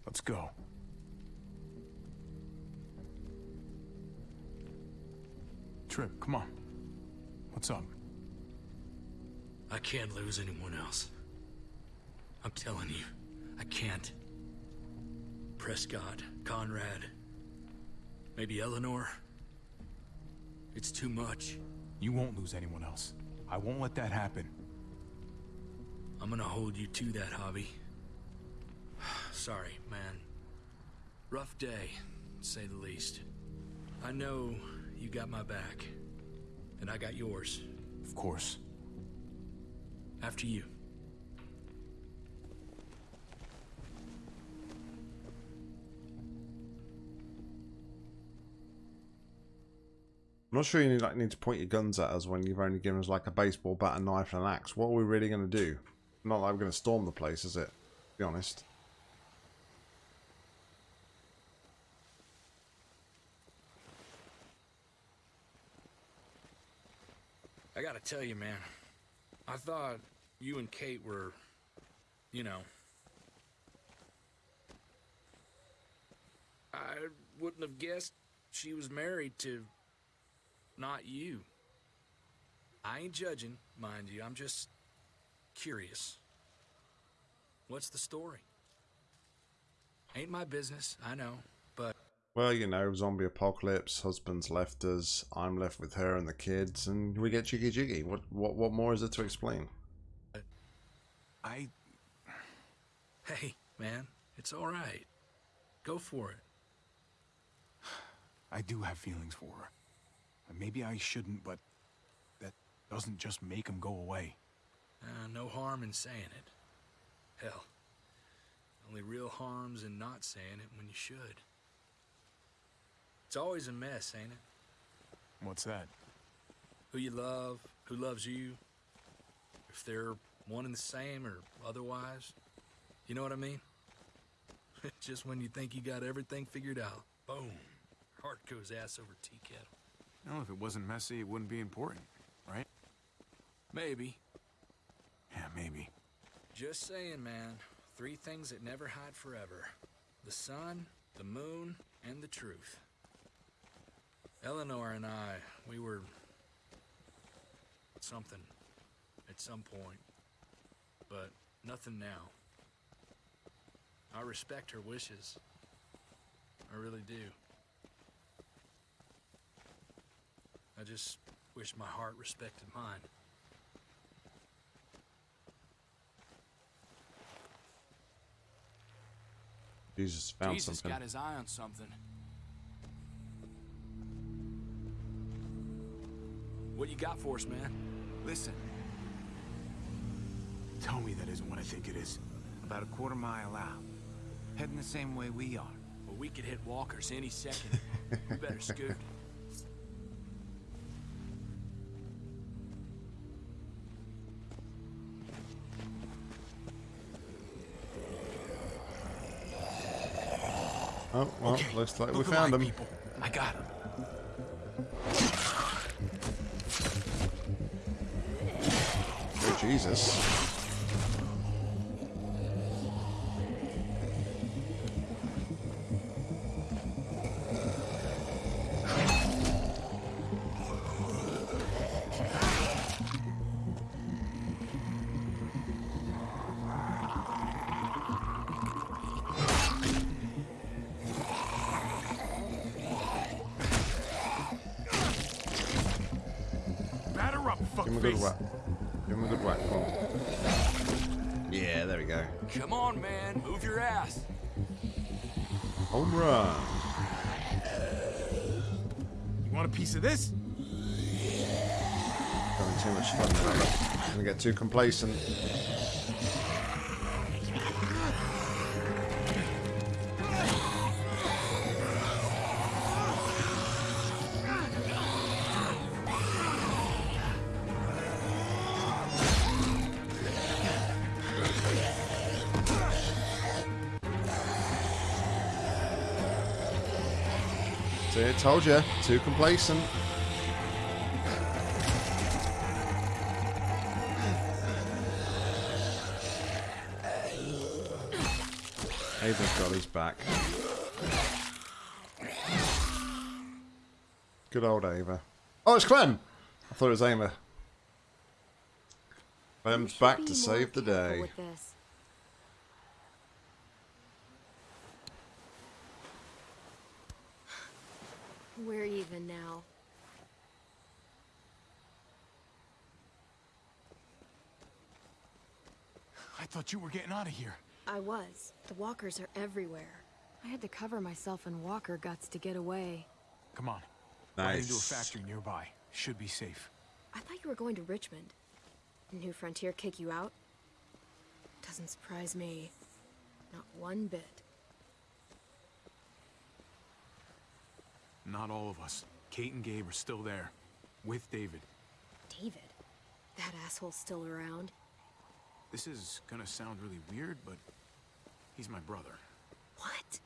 Let's go. Tripp, come on. What's up? I can't lose anyone else. I'm telling you, I can't. Prescott, Conrad, maybe Eleanor. It's too much. You won't lose anyone else. I won't let that happen. I'm gonna hold you to that, Javi. sorry, man. Rough day, to say the least. I know you got my back, and I got yours. Of course. After you. I'm not sure you need, like, need to point your guns at us when you've only given us like a baseball bat, a knife, and an axe. What are we really going to do? Not like we're going to storm the place, is it? Be honest. I gotta tell you, man. I thought you and Kate were, you know. I wouldn't have guessed she was married to not you. I ain't judging, mind you. I'm just curious. What's the story? Ain't my business, I know, but Well, you know, zombie apocalypse, husband's left us, I'm left with her and the kids, and we get jiggy jiggy. What what what more is there to explain? I hey, man, it's all right. Go for it. I do have feelings for her. And Maybe I shouldn't, but that doesn't just make them go away. Uh, no harm in saying it. Hell, only real harm's in not saying it when you should. It's always a mess, ain't it? What's that? Who you love, who loves you, if they're one and the same or otherwise. You know what I mean? Just when you think you got everything figured out, boom, heart goes ass over tea kettle. No, if it wasn't messy, it wouldn't be important, right? Maybe. Yeah, maybe. Just saying, man. Three things that never hide forever. The sun, the moon, and the truth. Eleanor and I, we were... something. At some point. But nothing now. I respect her wishes. I really do. I just wish my heart respected mine. Jesus found Jesus something. got his eye on something. What you got for us, man? Listen, Tell me that isn't what I think it is. about a quarter mile out. Heading the same way we are. Well, we could hit walkers any second. we better scoot. Oh, well, Okay, looks like we found them. people. I got him. Oh, Jesus. This? Having too much fun now. Gonna get too complacent. See, told you, too complacent. Ava's got his back. Good old Ava. Oh, it's Clem! I thought it was Ava. Clem's back to save the day. With this. We're even now. I thought you were getting out of here. I was. The walkers are everywhere. I had to cover myself in walker guts to get away. Come on. Nice. Right into a factory nearby. Should be safe. I thought you were going to Richmond. New Frontier kick you out? Doesn't surprise me. Not one bit. Not all of us. Kate and Gabe are still there. With David. David? That asshole's still around? This is gonna sound really weird, but he's my brother. What?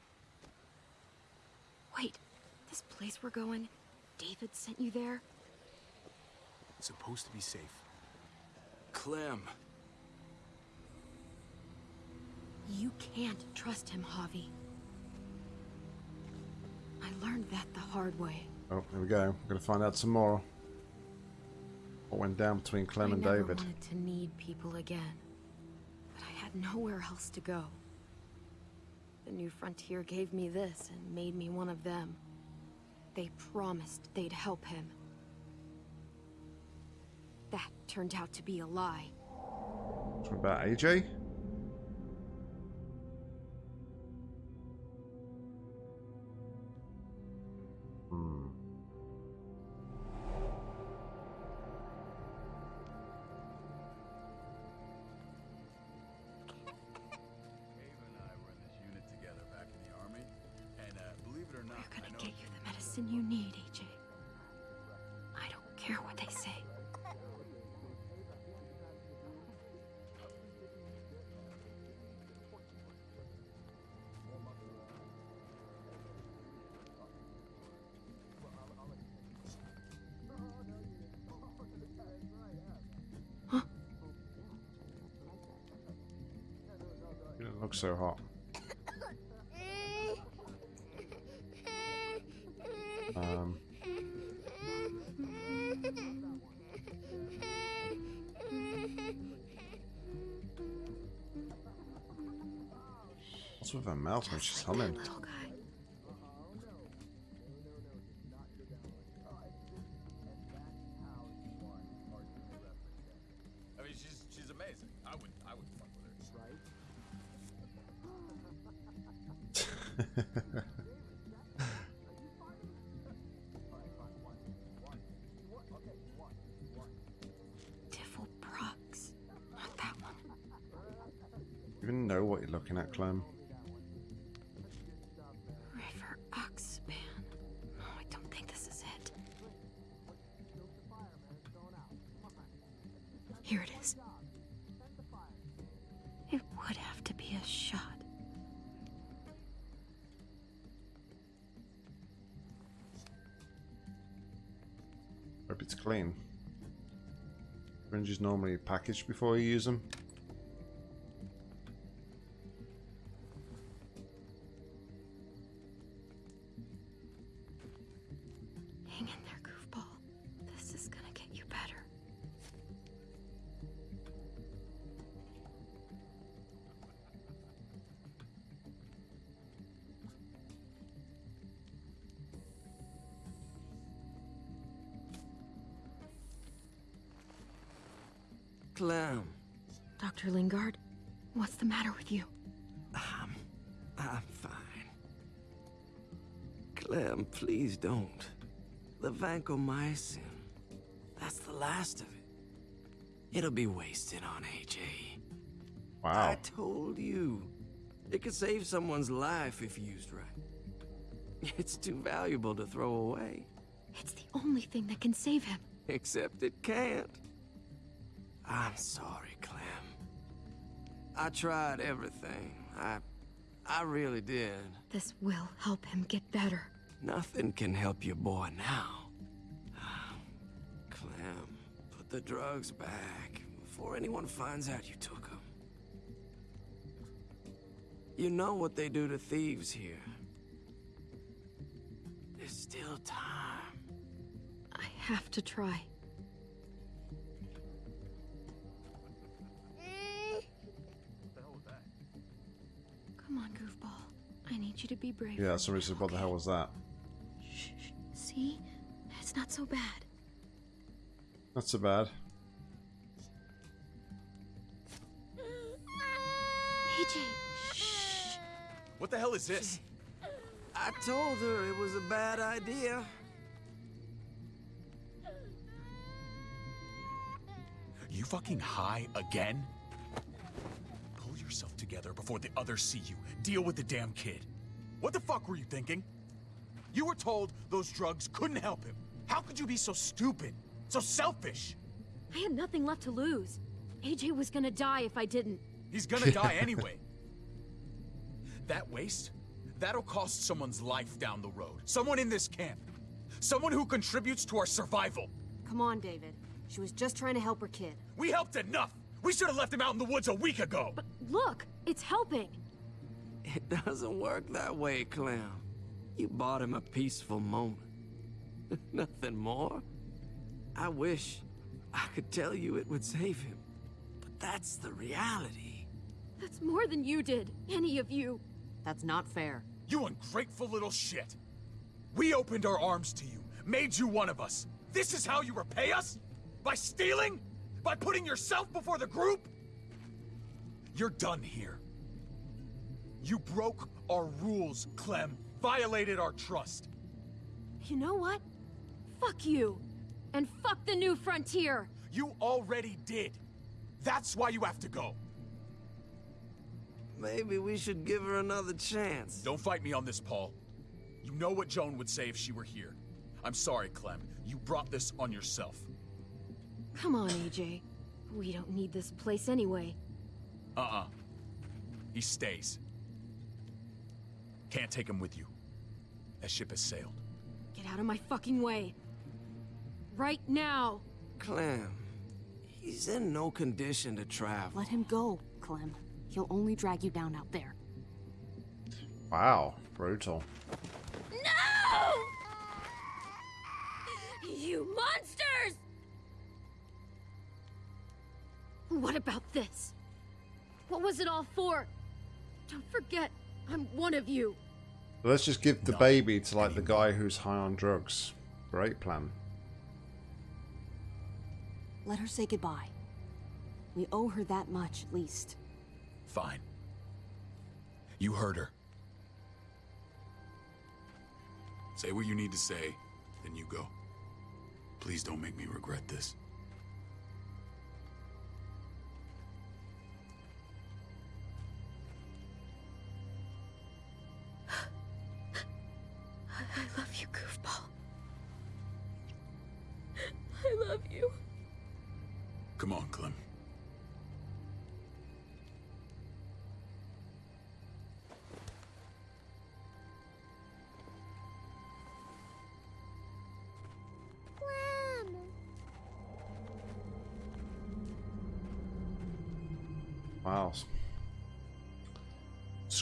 Wait, this place we're going, David sent you there? It's supposed to be safe. Clem. You can't trust him, Javi. I learned that the hard way. Oh, there we go. We're going to find out some more. What went down between Clem I and never David. wanted to need people again. But I had nowhere else to go. The New Frontier gave me this and made me one of them. They promised they'd help him. That turned out to be a lie. What about AJ? So hot. Um, what's with her mouth when she's humming? Syringes normally packaged before you use them. Clem. Dr. Lingard, what's the matter with you? I'm, I'm fine. Clem, please don't. The vancomycin. That's the last of it. It'll be wasted on AJ. Wow. I told you. It could save someone's life if used right. It's too valuable to throw away. It's the only thing that can save him. Except it can't. I'm sorry, Clem. I tried everything. I... I really did. This will help him get better. Nothing can help your boy now. Clem, put the drugs back before anyone finds out you took them. You know what they do to thieves here. There's still time. I have to try. Need you to be brave. Yeah, somebody said, what the hell was that? See? It's not so bad. Not so bad. AJ, What the hell is this? I told her it was a bad idea. You fucking high again? Pull yourself together before the others see you. Deal with the damn kid. What the fuck were you thinking? You were told those drugs couldn't help him. How could you be so stupid? So selfish? I had nothing left to lose. AJ was gonna die if I didn't. He's gonna die anyway. That waste? That'll cost someone's life down the road. Someone in this camp. Someone who contributes to our survival. Come on, David. She was just trying to help her kid. We helped enough! We should have left him out in the woods a week ago! But look, it's helping. It doesn't work that way, Clem. You bought him a peaceful moment. Nothing more. I wish I could tell you it would save him. But that's the reality. That's more than you did, any of you. That's not fair. You ungrateful little shit! We opened our arms to you, made you one of us. This is how you repay us? By stealing? By putting yourself before the group? You're done here. You broke our rules, Clem. Violated our trust. You know what? Fuck you. And fuck the new frontier. You already did. That's why you have to go. Maybe we should give her another chance. Don't fight me on this, Paul. You know what Joan would say if she were here. I'm sorry, Clem. You brought this on yourself. Come on, AJ. We don't need this place anyway. Uh-uh. He stays. Can't take him with you. That ship has sailed. Get out of my fucking way. Right now. Clem, he's in no condition to travel. Let him go, Clem. He'll only drag you down out there. Wow, brutal. No! You monsters! What about this? What was it all for? Don't forget, I'm one of you. Let's just give the baby to like the guy who's high on drugs. Great plan. Let her say goodbye. We owe her that much, at least. Fine. You heard her. Say what you need to say, then you go. Please don't make me regret this.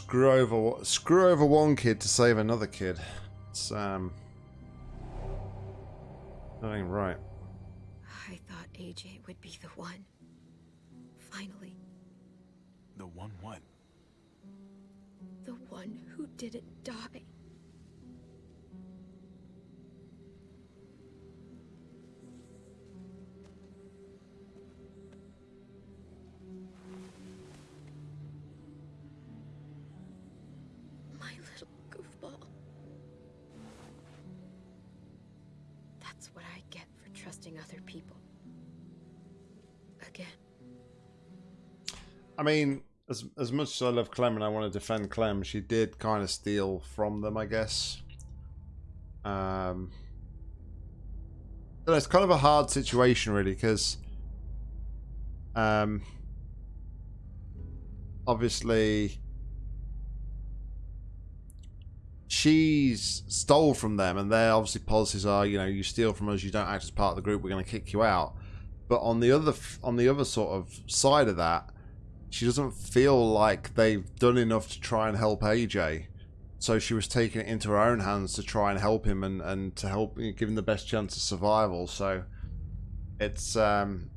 Screw over, screw over one kid to save another kid. It's um, that ain't right. I thought AJ would be the one. Finally, The one what? the one who didn't die. I mean, as as much as I love Clem and I want to defend Clem, she did kind of steal from them, I guess. Um, it's kind of a hard situation, really, because um, obviously she's stole from them, and their obviously policies are, you know, you steal from us, you don't act as part of the group, we're going to kick you out. But on the other on the other sort of side of that, she doesn't feel like they've done enough to try and help AJ. So she was taking it into her own hands to try and help him and, and to help give him the best chance of survival. So it's um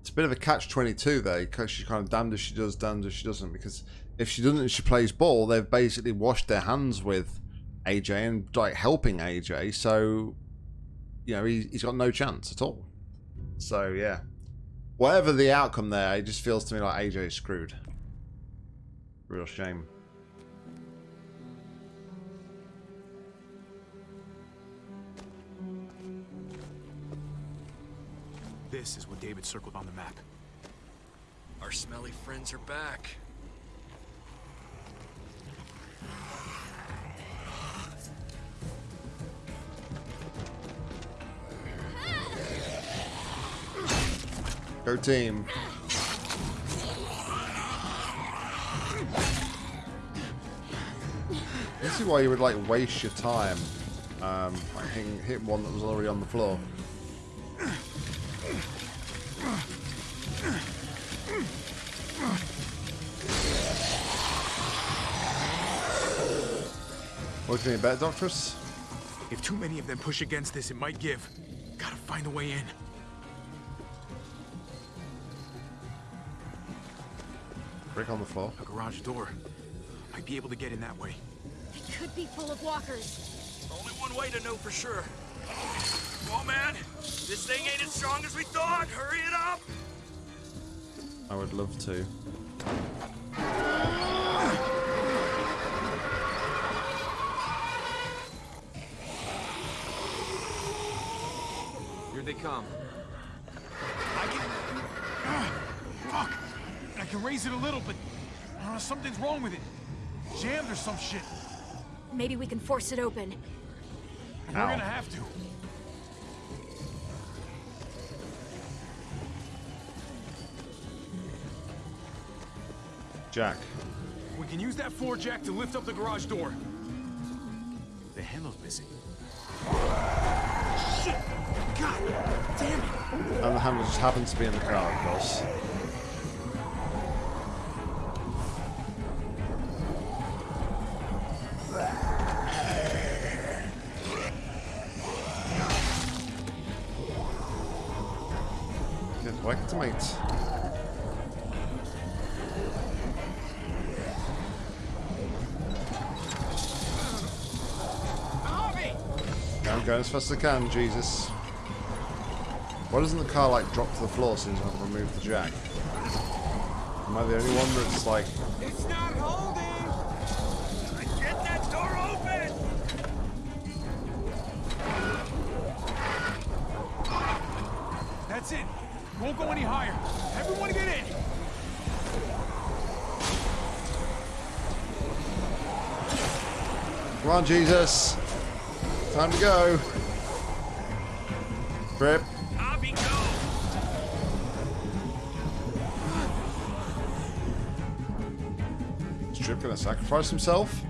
it's a bit of a catch twenty two there because she's kind of damned if she does, damned if she doesn't. Because if she doesn't, she plays ball. They've basically washed their hands with AJ and like helping AJ. So you know he, he's got no chance at all. So yeah, Whatever the outcome there, it just feels to me like AJ is screwed. Real shame. This is what David circled on the map. Our smelly friends are back. Go team. This is why you would like waste your time. Um, like hitting, hitting one that was already on the floor. What do you mean, better, Doctress? If too many of them push against this, it might give. Gotta find a way in. Brick on the floor. A garage door. Might be able to get in that way. It could be full of walkers. Only one way to know for sure. Oh man, this thing ain't as strong as we thought. Hurry it up. I would love to. Here they come. I can... Ah, fuck! I can raise it a little, but... I don't know, something's wrong with it. Jammed or some shit. Maybe we can force it open. We're gonna have to. Jack. We can use that floor jack to lift up the garage door. The handle's missing. Shit! God damn it! And the handle just happens to be in the car, of course. I can, Jesus. Why doesn't the car like drop to the floor as soon as I remove the jack? Am I the only one that's like It's not holding. Get that door open. That's it. Won't go any higher. Everyone get in. Come on, Jesus. Time to go. Go. Is Tripp gonna sacrifice himself?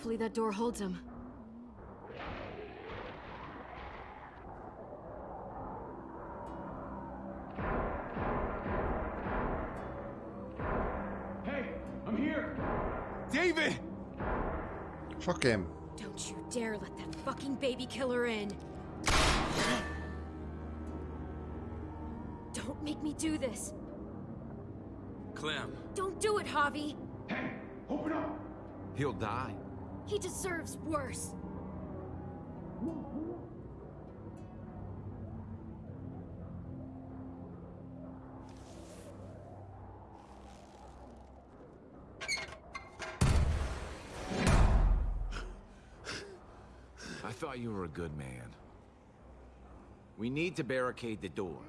Hopefully that door holds him. Hey, I'm here. David! Fuck him. Don't you dare let that fucking baby killer in. Don't make me do this. Clem. Don't do it, Javi. Hey, open up. He'll die. He deserves worse. I thought you were a good man. We need to barricade the door.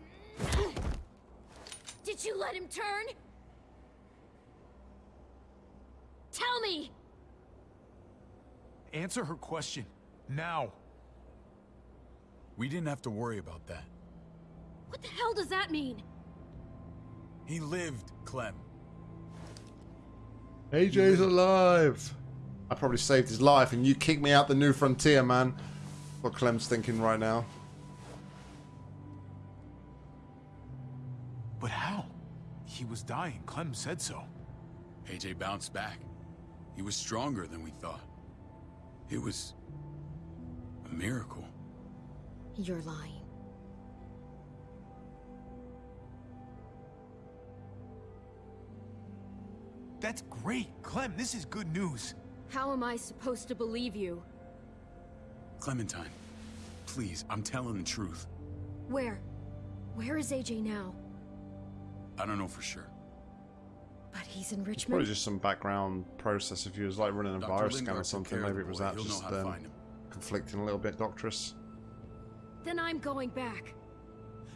Did you let him turn? Tell me! Answer her question. Now. We didn't have to worry about that. What the hell does that mean? He lived, Clem. AJ's alive. I probably saved his life, and you kicked me out the new frontier, man. What Clem's thinking right now. But how? He was dying. Clem said so. AJ bounced back. He was stronger than we thought. It was... a miracle. You're lying. That's great! Clem, this is good news! How am I supposed to believe you? Clementine, please, I'm telling the truth. Where? Where is AJ now? I don't know for sure. But he's in Richmond. Probably just some background process. If he was like running a Dr. virus scan or something, maybe it was that He'll just um, conflicting a little bit, doctoress. Then I'm going back.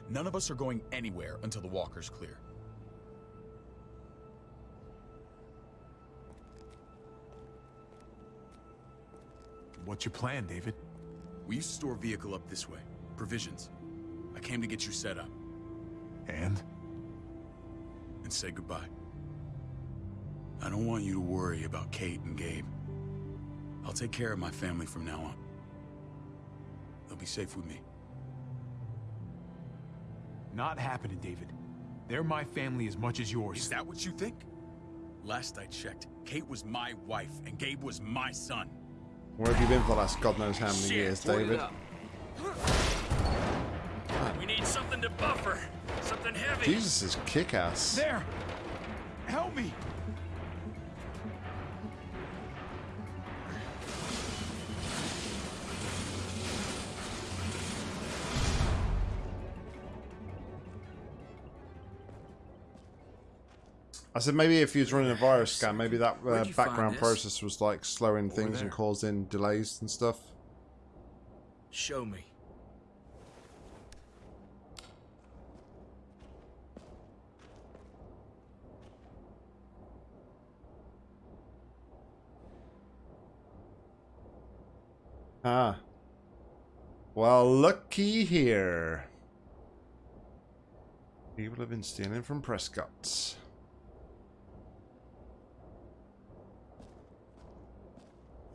None of us are going anywhere until the walker's clear. What's your plan, David? We used to store a vehicle up this way. Provisions. I came to get you set up. And? And say goodbye. I don't want you to worry about Kate and Gabe. I'll take care of my family from now on. They'll be safe with me. Not happening, David. They're my family as much as yours. Is that what you think? Last I checked, Kate was my wife and Gabe was my son. Where have you been for the last God knows how many Shit, years, point it David? up. We need something to buffer. Something heavy. Jesus is kick-ass. There! Help me! I said maybe if he was running a virus scan, maybe that uh, Where'd you find background process was like slowing things and causing delays and stuff. Show me. Ah. Well, looky here. People have been stealing from Prescott's.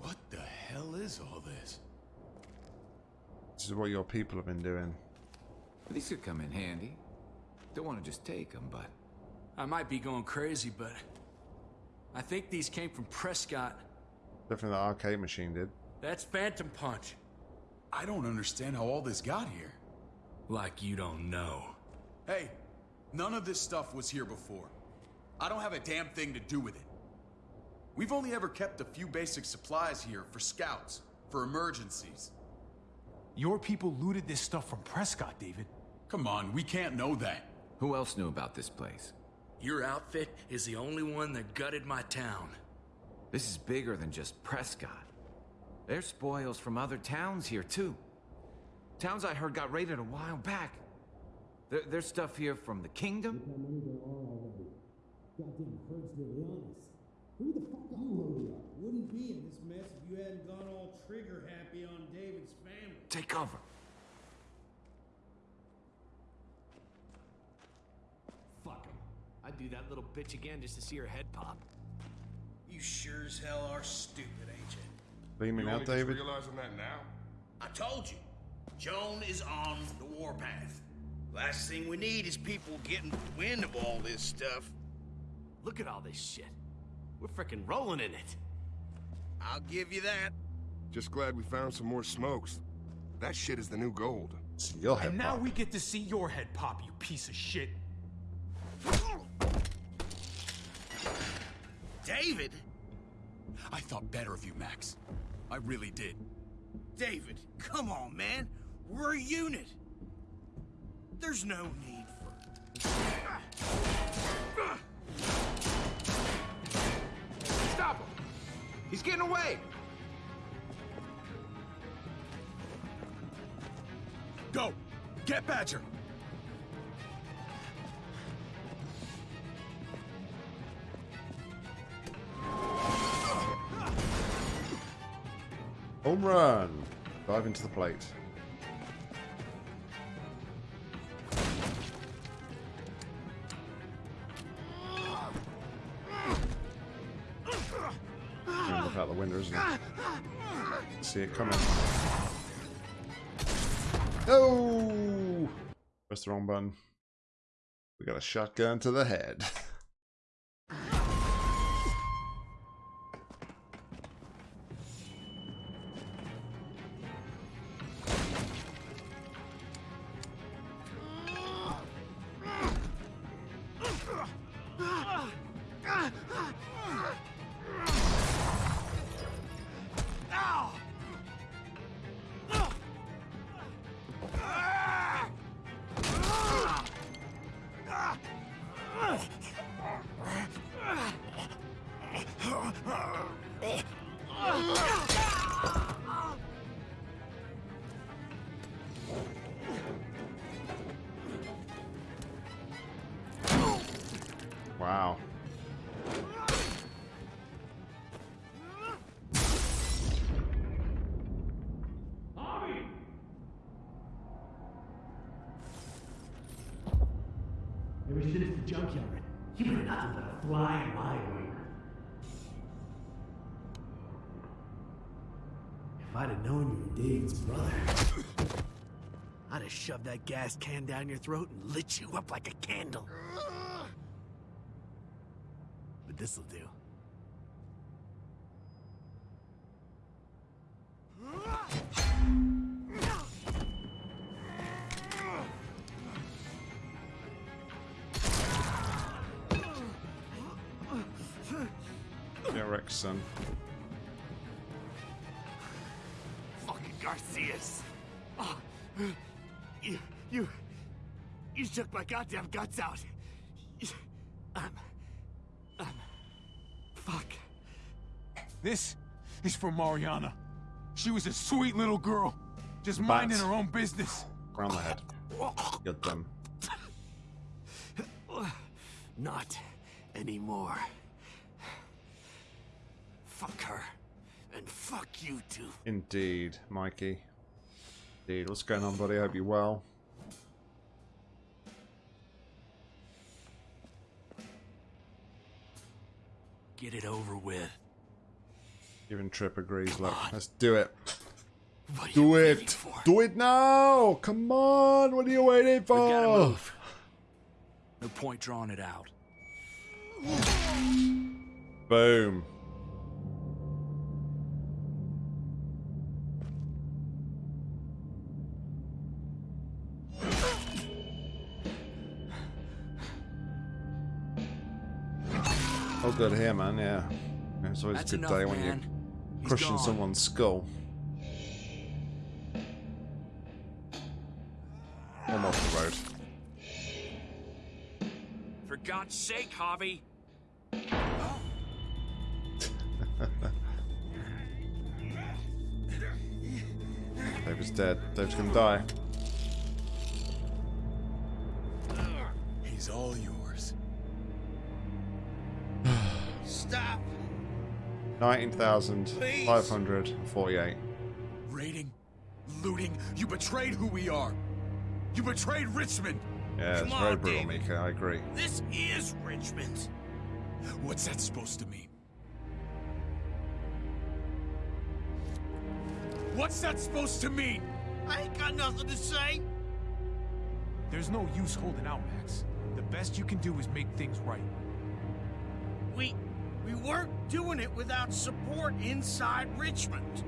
What the hell is all this? This is what your people have been doing. These could come in handy. Don't want to just take them, but I might be going crazy, but I think these came from Prescott. Definitely the arcade machine did. That's Phantom Punch. I don't understand how all this got here. Like you don't know. Hey, none of this stuff was here before. I don't have a damn thing to do with it. We've only ever kept a few basic supplies here for scouts, for emergencies. Your people looted this stuff from Prescott, David. Come on, we can't know that. who else knew about this place? Your outfit is the only one that gutted my town. This is bigger than just Prescott. There's spoils from other towns here, too. Towns I heard got raided a while back. There, there's stuff here from the kingdom. Goddamn herd's really honest. Who the fuck are you? Wouldn't be in this mess if you hadn't gone all trigger happy on David's family. Take cover. Fuck him. I'd do that little bitch again just to see her head pop. You sure as hell are stupid, ain't you? Beaming out, David. realizing that now? I told you. Joan is on the warpath. Last thing we need is people getting wind of all this stuff. Look at all this shit. We're frickin' rolling in it. I'll give you that. Just glad we found some more smokes. That shit is the new gold. It's your head And now pop. we get to see your head pop, you piece of shit. David? I thought better of you, Max. I really did. David, come on, man. We're a unit. There's no need for. He's getting away! Go! Get Badger! Home run. Dive into the plate. It coming. Oh! Press the wrong button. We got a shotgun to the head. gas can down your throat and lit you up like a candle. But this'll do. My goddamn guts out. Um, um, fuck. This is for Mariana. She was a sweet little girl, just Bats. minding her own business. Round the head. Got them. Not anymore. Fuck her. And fuck you too. Indeed, Mikey. Indeed. What's going on, buddy? I Hope you're well. Get it over with. Even Tripp agrees. Look, let's do it. Do it. for? Do it now. Come on. What are you waiting for? We gotta move. No point drawing it out. Boom. Good here, man. Yeah, it's always That's a good enough, day when you're. He's crushing someone's skull. I'm off the road. For God's sake, Javi. David's dead. Dave's gonna die. 19,548. Raiding, looting, you betrayed who we are. You betrayed Richmond. Yeah, it's Come very on, brutal, David. Mika. I agree. This is Richmond. What's that supposed to mean? What's that supposed to mean? I ain't got nothing to say. There's no use holding out, Max. The best you can do is make things right. We we weren't doing it without support inside Richmond.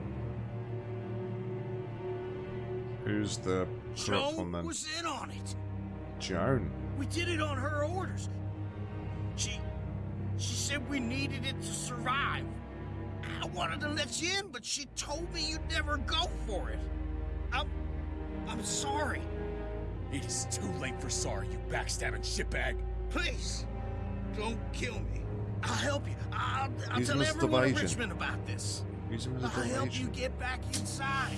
Who's the corrupt one Joan then? was in on it. Joan. We did it on her orders. She she said we needed it to survive. I wanted to let you in, but she told me you'd never go for it. I'm I'm sorry. It is too late for sorry, you backstabbing shitbag. Please, don't kill me. I'll help you. I'll, I'll Use tell as everyone in. Richmond about this. Use him as a I'll help you get back inside.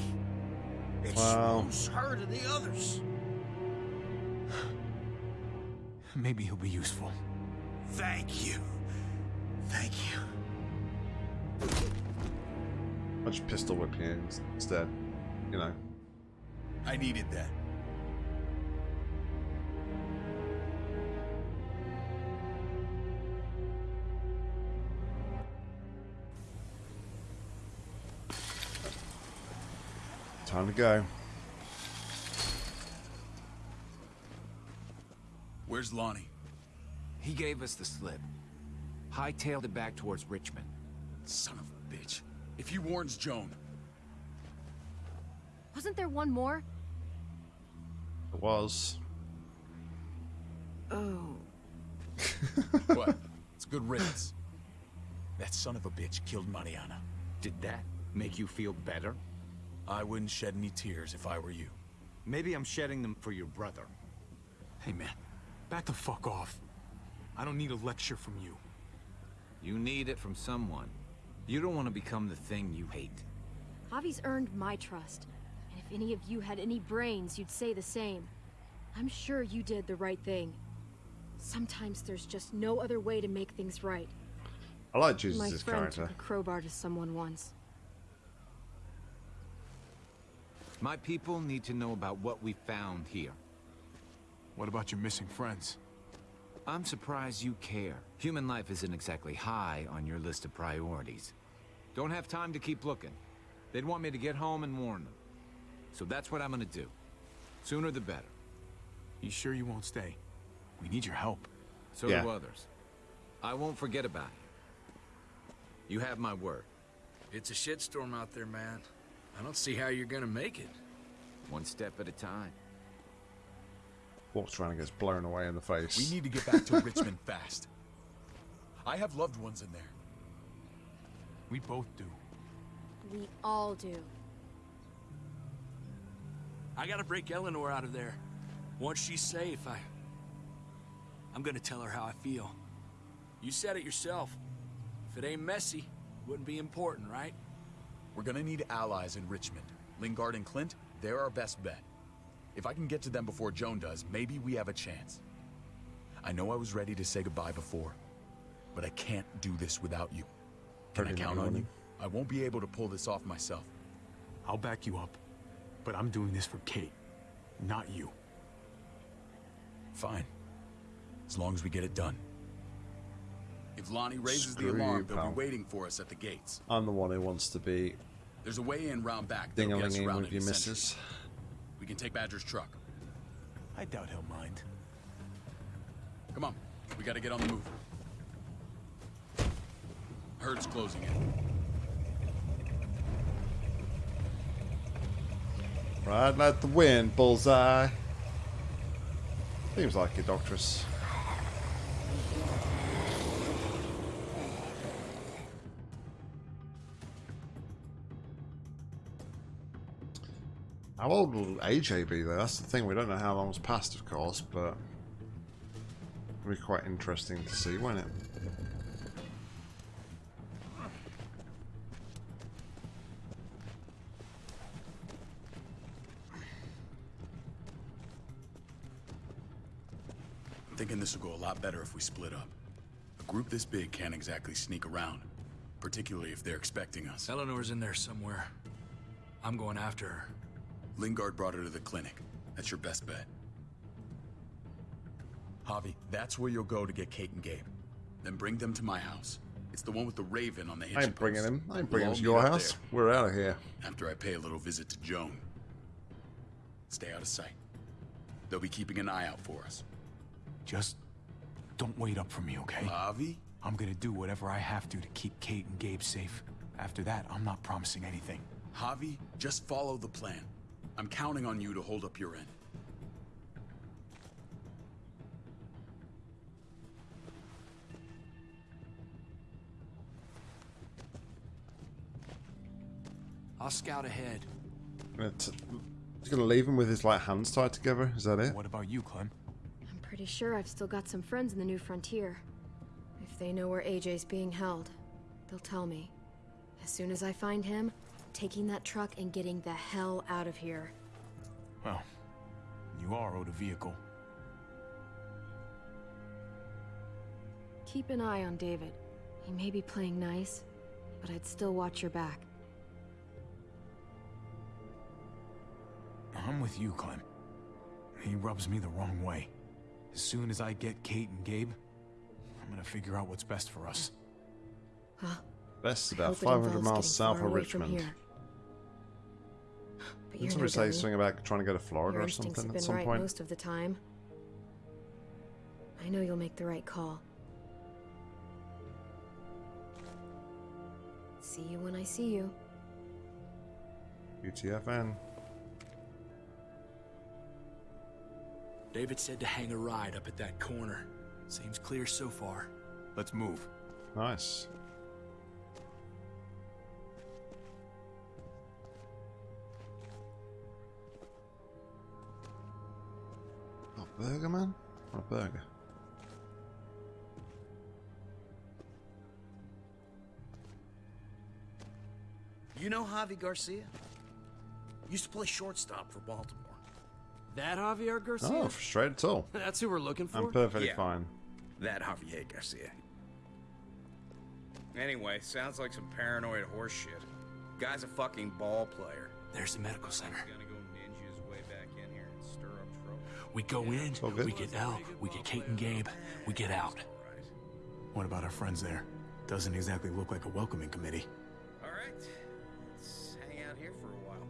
Wow. Expose her to the others. Maybe he'll be useful. Thank you. Thank you. I'll pistol whip you ins- instead. You know. I needed that. Time to go. Where's Lonnie? He gave us the slip. Hightailed it back towards Richmond. Son of a bitch. If he warns Joan, Wasn't there one more? It was. Oh. what? It's good riddance. That son of a bitch killed Mariana. Did that make you feel better? I wouldn't shed any tears if I were you. Maybe I'm shedding them for your brother. Hey, man. Back the fuck off. I don't need a lecture from you. You need it from someone. You don't want to become the thing you hate. Javi's earned my trust. And if any of you had any brains, you'd say the same. I'm sure you did the right thing. Sometimes there's just no other way to make things right. I like My Jesus' friend character. took a crowbar to someone once. My people need to know about what we found here. What about your missing friends? I'm surprised you care. Human life isn't exactly high on your list of priorities. Don't have time to keep looking. They'd want me to get home and warn them. So that's what I'm gonna do. Sooner the better. You sure you won't stay? We need your help. So Yeah. do others. I won't forget about you. You have my word. It's a shitstorm out there, man. I don't see how you're gonna make it. One step at a time. Walks around and gets blown away in the face. We need to get back to Richmond fast. I have loved ones in there. We both do. We all do. I gotta break Eleanor out of there. Once she's safe, I... I'm gonna tell her how I feel. You said it yourself. If it ain't messy, wouldn't be important, right? We're gonna need allies in Richmond. Lingard and Clint, they're our best bet. If I can get to them before Joan does, maybe we have a chance. I know I was ready to say goodbye before, but I can't do this without you. Can I count on you? I won't be able to pull this off myself. I'll back you up. But I'm doing this for Kate, not you. Fine. As long as we get it done. If Lonnie raises Screw the alarm, you, they'll be waiting for us at the gates. I'm the one who wants to be There's a way in round back. that'll get us ding-a-linging around with any your sentries. missus. We can take Badger's truck. I doubt he'll mind. Come on, we gotta get on the move. Herd's closing in. Right, let the wind, bullseye. Seems like it, Doctress. How old will AJ be though? That's the thing. We don't know how long's passed, of course, but it'll be quite interesting to see, won't it? I'm thinking this will go a lot better if we split up. A group this big can't exactly sneak around, particularly if they're expecting us. Eleanor's in there somewhere. I'm going after her. Lingard brought her to the clinic. That's your best bet. Javi, that's where you'll go to get Kate and Gabe. Then bring them to my house. It's the one with the raven on the hitching I ain't bringing post. him. I ain't We'll bringing him to your house. there We're out of here. After I pay a little visit to Joan. Stay out of sight. They'll be keeping an eye out for us. Just don't wait up for me, okay? Javi? I'm gonna do whatever I have to to keep Kate and Gabe safe. After that, I'm not promising anything. Javi, just follow the plan. I'm counting on you to hold up your end. I'll scout ahead. Uh, it's, he's gonna leave him with his like hands tied together. Is that it? What about you, Clem? I'm pretty sure I've still got some friends in the New Frontier. If they know where AJ's being held, they'll tell me. As soon as I find him, taking that truck and getting the hell out of here. Well, you are owed a vehicle. Keep an eye on David. He may be playing nice, but I'd still watch your back. I'm with you, Clem. He rubs me the wrong way. As soon as I get Kate and Gabe, I'm gonna figure out what's best for us. Huh? Best I about 500 miles south of away from Richmond. Here. But Didn't you're somebody say something about trying to go to Florida Your or something have at some right point? most of the time. I know you'll make the right call. See you when I see you. UTFN. David said to hang a ride up at that corner. Seems clear so far. Let's move. Nice. Burger, man? What a burger. You know Javi Garcia? Used to play shortstop for Baltimore. That Javier Garcia? Oh, straight at all. That's who we're looking for? I'm perfectly Yeah. fine. That Javier Garcia. Anyway, sounds like some paranoid horse shit. Guy's a fucking ball player. There's the medical center. We go in, we get out, we get Kate and Gabe, we get out. What about our friends there? Doesn't exactly look like a welcoming committee. All right, let's hang out here for a while.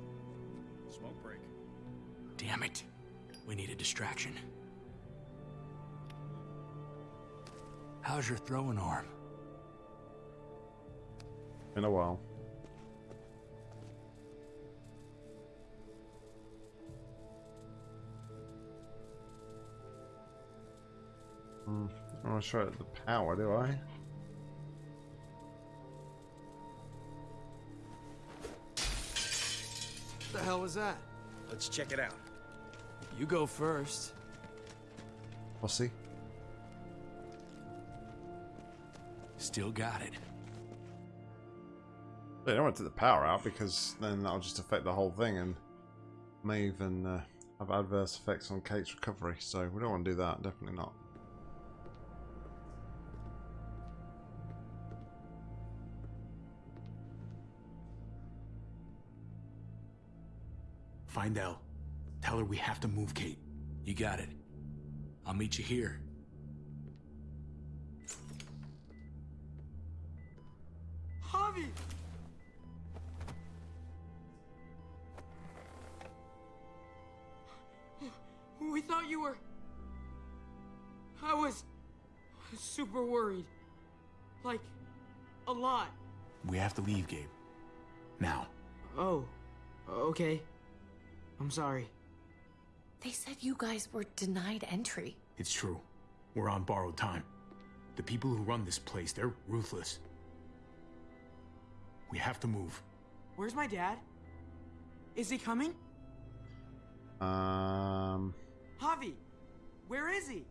Smoke break. Damn it. We need a distraction. How's your throwing arm? In a while. Hmm. I want to try the power, do I? What the hell was that? Let's check it out. You go first. We'll see. Still got it. I don't want to take the power out because then that'll just affect the whole thing and may even uh, have adverse effects on Kate's recovery. So we don't want to do that. Definitely not. Find Elle. Tell her we have to move Kate. You got it. I'll meet you here. Javi! We thought you were... I was... super worried. Like, a lot. We have to leave, Gabe. Now. Oh, okay. I'm sorry. They said you guys were denied entry. It's true. We're on borrowed time. The people who run this place, they're ruthless. We have to move. Where's my dad? Is he coming? Um. Javi, where is he?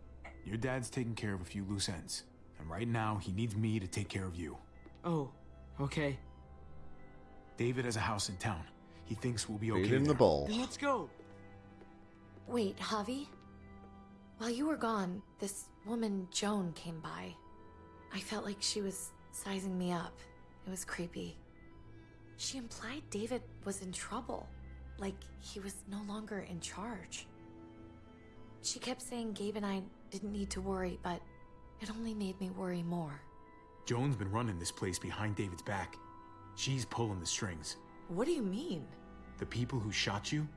Your dad's taking care of a few loose ends. And right now, he needs me to take care of you. Oh, okay. David has a house in town. He thinks we'll be okay. Feed him the there. ball. Then let's go. Wait, Javi? While you were gone, this woman, Joan, came by. I felt like she was sizing me up. It was creepy. She implied David was in trouble, like he was no longer in charge. She kept saying Gabe and I didn't need to worry, but it only made me worry more. Joan's been running this place behind David's back. She's pulling the strings. What do you mean? The people who shot you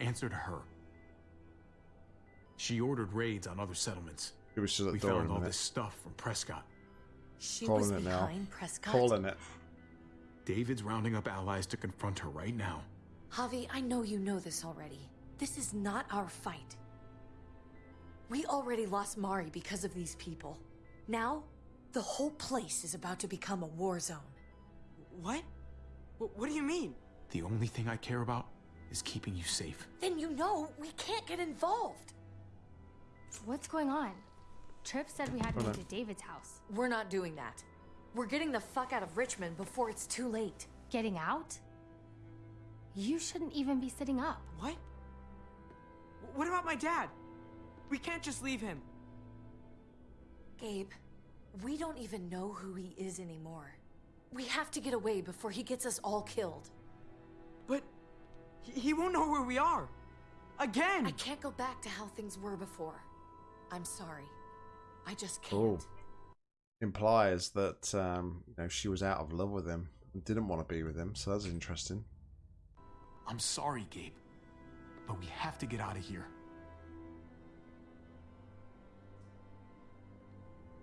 answered her. She ordered raids on other settlements. It was just we a door found all minute. this stuff from Prescott. She Calling was it now. behind Prescott. Calling it. David's rounding up allies to confront her right now. Javi, I know you know this already. This is not our fight. We already lost Mari because of these people. Now, the whole place is about to become a war zone. What? Wh- What do you mean? The only thing I care about is keeping you safe. Then you know we can't get involved. What's going on? Tripp said we had to Hold move to David's house. We're not doing that. We're getting the fuck out of Richmond before it's too late. Getting out? You shouldn't even be sitting up. What? What about my dad? We can't just leave him. Gabe, we don't even know who he is anymore. We have to get away before he gets us all killed. But he, he won't know where we are. Again! I can't go back to how things were before. I'm sorry. I just can't. Cool. Implies that um, you know she was out of love with him and didn't want to be with him. So that's interesting. I'm sorry, Gabe, but we have to get out of here.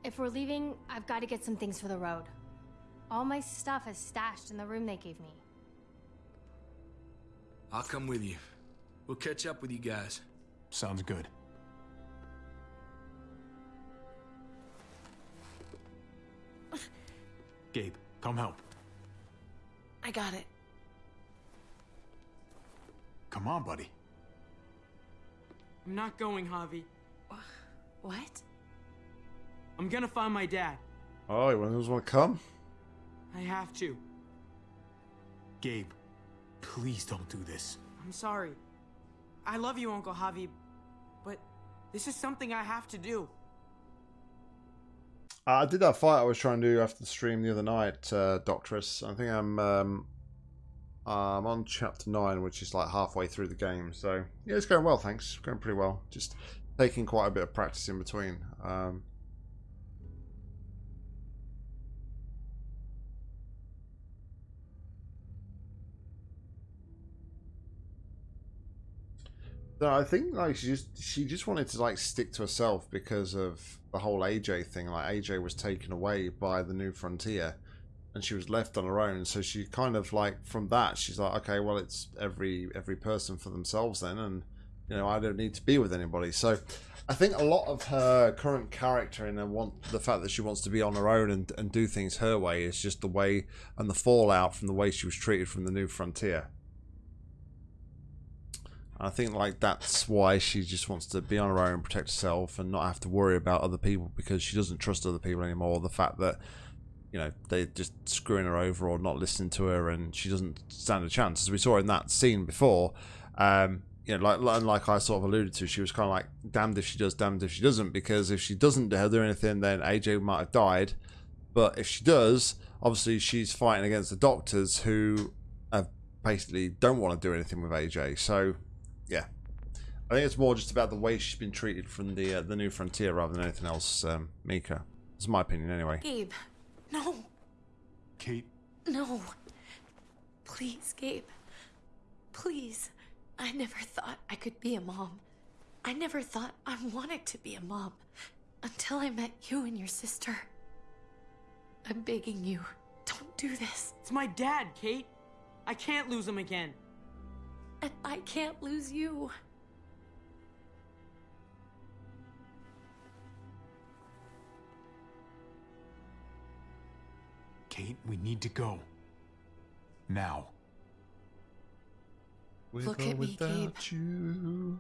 If we're leaving, I've got to get some things for the road. All my stuff is stashed in the room they gave me. I'll come with you. We'll catch up with you guys. Sounds good. Gabe, come help. I got it. Come on, buddy. I'm not going, Javi. What? I'm gonna find my dad. Oh, you want to come? I have to. Gabe, please don't do this. I'm sorry. I love you, Uncle Javi, but this is something I have to do. Uh, I did that fight I was trying to do after the stream the other night, uh, Doctress. I think I'm um, I'm on chapter 9, which is like halfway through the game. So, yeah, it's going well, thanks. Going pretty well. Just taking quite a bit of practice in between. Um, No, I think like she just she just wanted to like stick to herself because of the whole AJ thing. Like AJ was taken away by the New Frontier, and she was left on her own. So she kind of like from that she's like, okay, well it's every every person for themselves then, and you know I don't need to be with anybody. So I think a lot of her current character and want the fact that she wants to be on her own and and do things her way is just the way and the fallout from the way she was treated from the New Frontier. I think like that's why she just wants to be on her own, protect herself, and not have to worry about other people because she doesn't trust other people anymore. The fact that you know they're just screwing her over or not listening to her, and she doesn't stand a chance. As we saw in that scene before, um, you know, like like I sort of alluded to, she was kind of like damned if she does, damned if she doesn't, because if she doesn't do anything, then AJ might have died. But if she does, obviously she's fighting against the doctors who have basically don't want to do anything with AJ. So yeah, I think it's more just about the way she's been treated from the uh, the new frontier rather than anything else. Um, Mika, it's my opinion anyway. Gabe, no, Kate, no. Please, Gabe. Please. I never thought I could be a mom. I never thought I wanted to be a mom until I met you and your sister. I'm begging you, don't do this. It's my dad, Kate. I can't lose him again. And I can't lose you. Kate, we need to go. Now. With Look or at me, Gabe. you.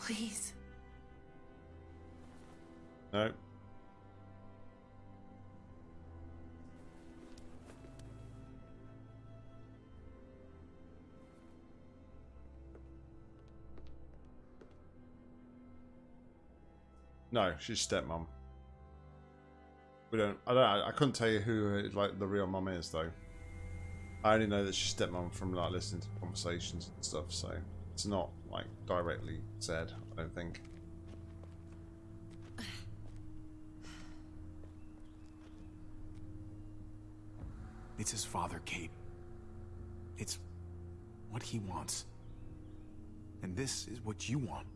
Please. No. No, she's stepmom. We don't. I don't. I couldn't tell you who like the real mom is though. I only know that she's stepmom from like listening to conversations and stuff. So it's not like directly said. I don't think. It's his father, Kate. It's what he wants. And this is what you want.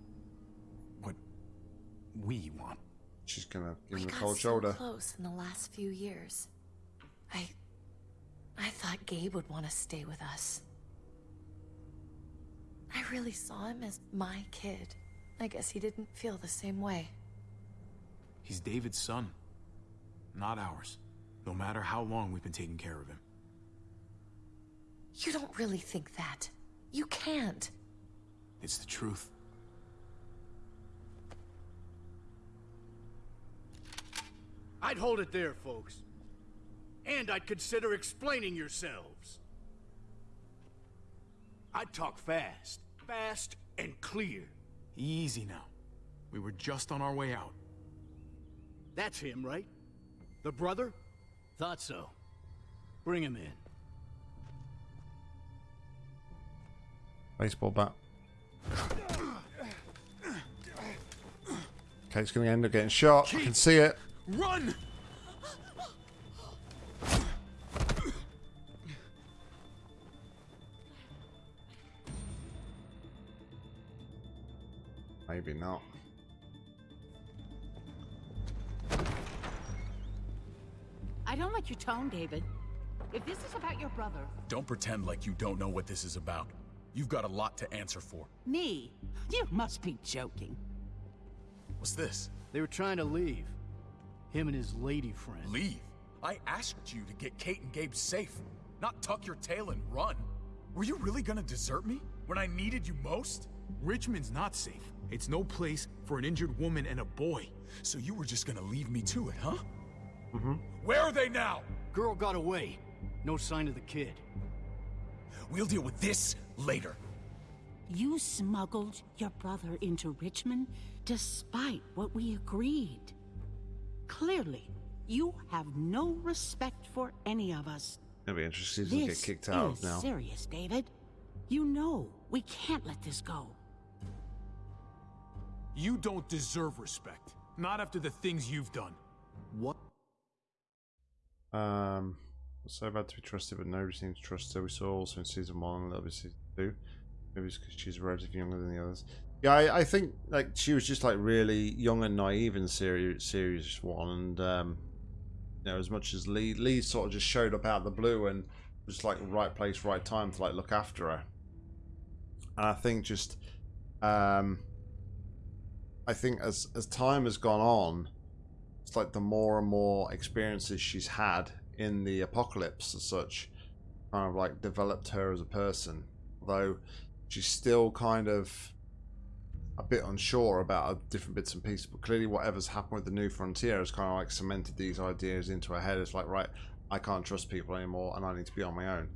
What we want. She's gonna give We him a got cold so shoulder. close in the last few years. I... I thought Gabe would want to stay with us. I really saw him as my kid. I guess he didn't feel the same way. He's David's son, not ours. No matter how long we've been taking care of him. You don't really think that. You can't. It's the truth. I'd hold it there, folks. And I'd consider explaining yourselves. I'd talk fast. Fast and clear. Easy now. We were just on our way out. That's him, right? The brother? Thought so. Bring him in. Baseball bat. Kate's gonna end up getting shot. I can see it. Run! Maybe not. I don't like your tone, David. If this is about your brother, Don't pretend like you don't know what this is about. You've got a lot to answer for. me, you must be joking. What's this? They were trying to leave. Him and his lady friend. Leave? I asked you to get Kate and Gabe safe, not tuck your tail and run. Were you really gonna desert me when I needed you most? Richmond's not safe. It's no place for an injured woman and a boy. So you were just gonna leave me to it, huh? Mm-hmm. Where are they now? Girl got away. No sign of the kid. We'll deal with this later. You smuggled your brother into Richmond despite what we agreed. Clearly, you have no respect for any of us. It'll be interesting to This get kicked out is now. serious, David. You know we can't let this go. You don't deserve respect. Not after the things you've done. What? Um, so bad to be trusted, but nobody seems to trust her. We saw also in season one and a little bit season two. Maybe it's because she's relatively younger than the others. Yeah, I, I think like she was just like really young and naive in series series one, and um, you know, as much as Lee Lee sort of just showed up out of the blue and was like right place, right time to like look after her. And I think just, um, I think as as time has gone on, it's like the more and more experiences she's had in the apocalypse as such kind of like developed her as a person although she's still kind of a bit unsure about different bits and pieces but clearly whatever's happened with the new frontier has kind of like cemented these ideas into her head. It's like right i can't trust people anymore and i need to be on my own.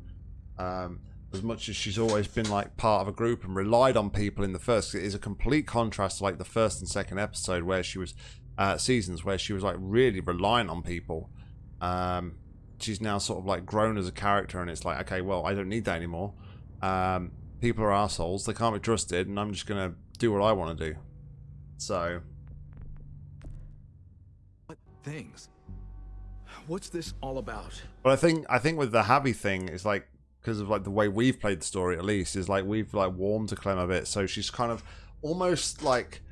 Um, as much as she's always been like part of a group and relied on people in the first it is a complete contrast to like the first and second episode where she was uh, seasons where she was like really reliant on people. Um, she's now sort of like grown as a character and it's like okay well i don't need that anymore. Um, people are assholes. They can't be trusted and i'm just gonna do what i want to do so What things? What's this all about? But I think I think with the Javi thing, it's like because of like the way we've played the story at least is like we've like warmed to Clem a bit, so she's kind of almost like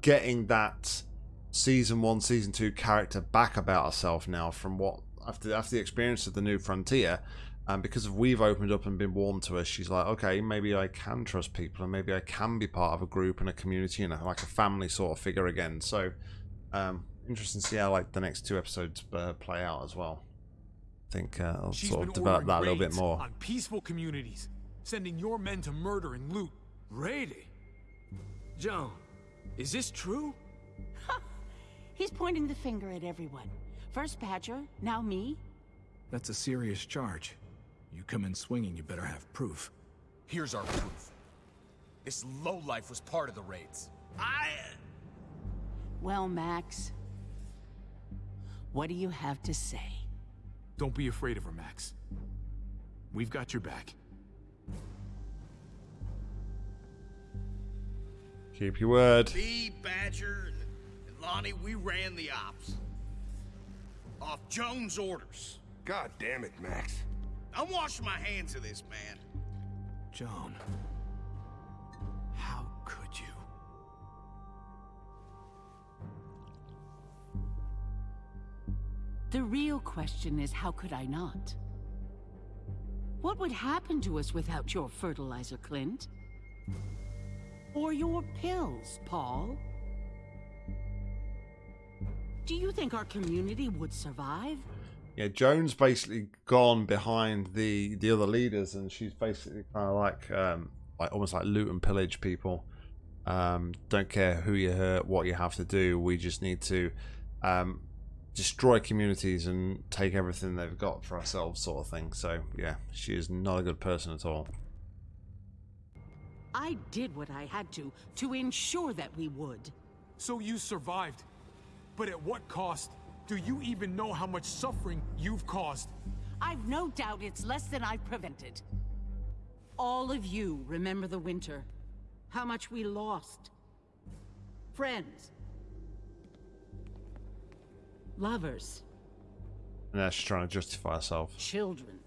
getting that season one, season two character back about herself now from what after after the experience of the new frontier. And because of we've opened up and been warmed to her, she's like, okay, maybe I can trust people, and maybe I can be part of a group and a community and a, like a family sort of figure again. So, um, interesting to see how like the next two episodes uh, play out as well. I think uh, I'll She's sort of develop that a little bit more. On peaceful communities, sending your men to murder and loot. Raiding? Joan, is this true? He's pointing the finger at everyone. First Badger, now me. That's a serious charge. You come in swinging, you better have proof. Here's our proof. This lowlife was part of the raids. I. Uh, well, Max, what do you have to say? Don't be afraid of her, Max. We've got your back. Keep your word. Me, Badger, and, and Lonnie, we ran the ops. Off Joan's orders. God damn it, Max. I'm washing my hands of this, man. Joan. How could you? The real question is how could I not? What would happen to us without your fertilizer, Clint? Or your pills, Paul? Do you think our community would survive? Yeah, Joan's basically gone behind the the other leaders, and she's basically kind of like um, like almost like loot and pillage people. Um, don't care who you hurt, what you have to do. We just need to um, destroy communities and take everything they've got for ourselves, sort of thing. So yeah, she is not a good person at all. I did what I had to to ensure that we would. So you survived. But at what cost? Do you even know how much suffering you've caused? I've no doubt it's less than I've prevented. All of you remember the winter. How much we lost. Friends. Lovers. And now she's trying to justify herself. Children.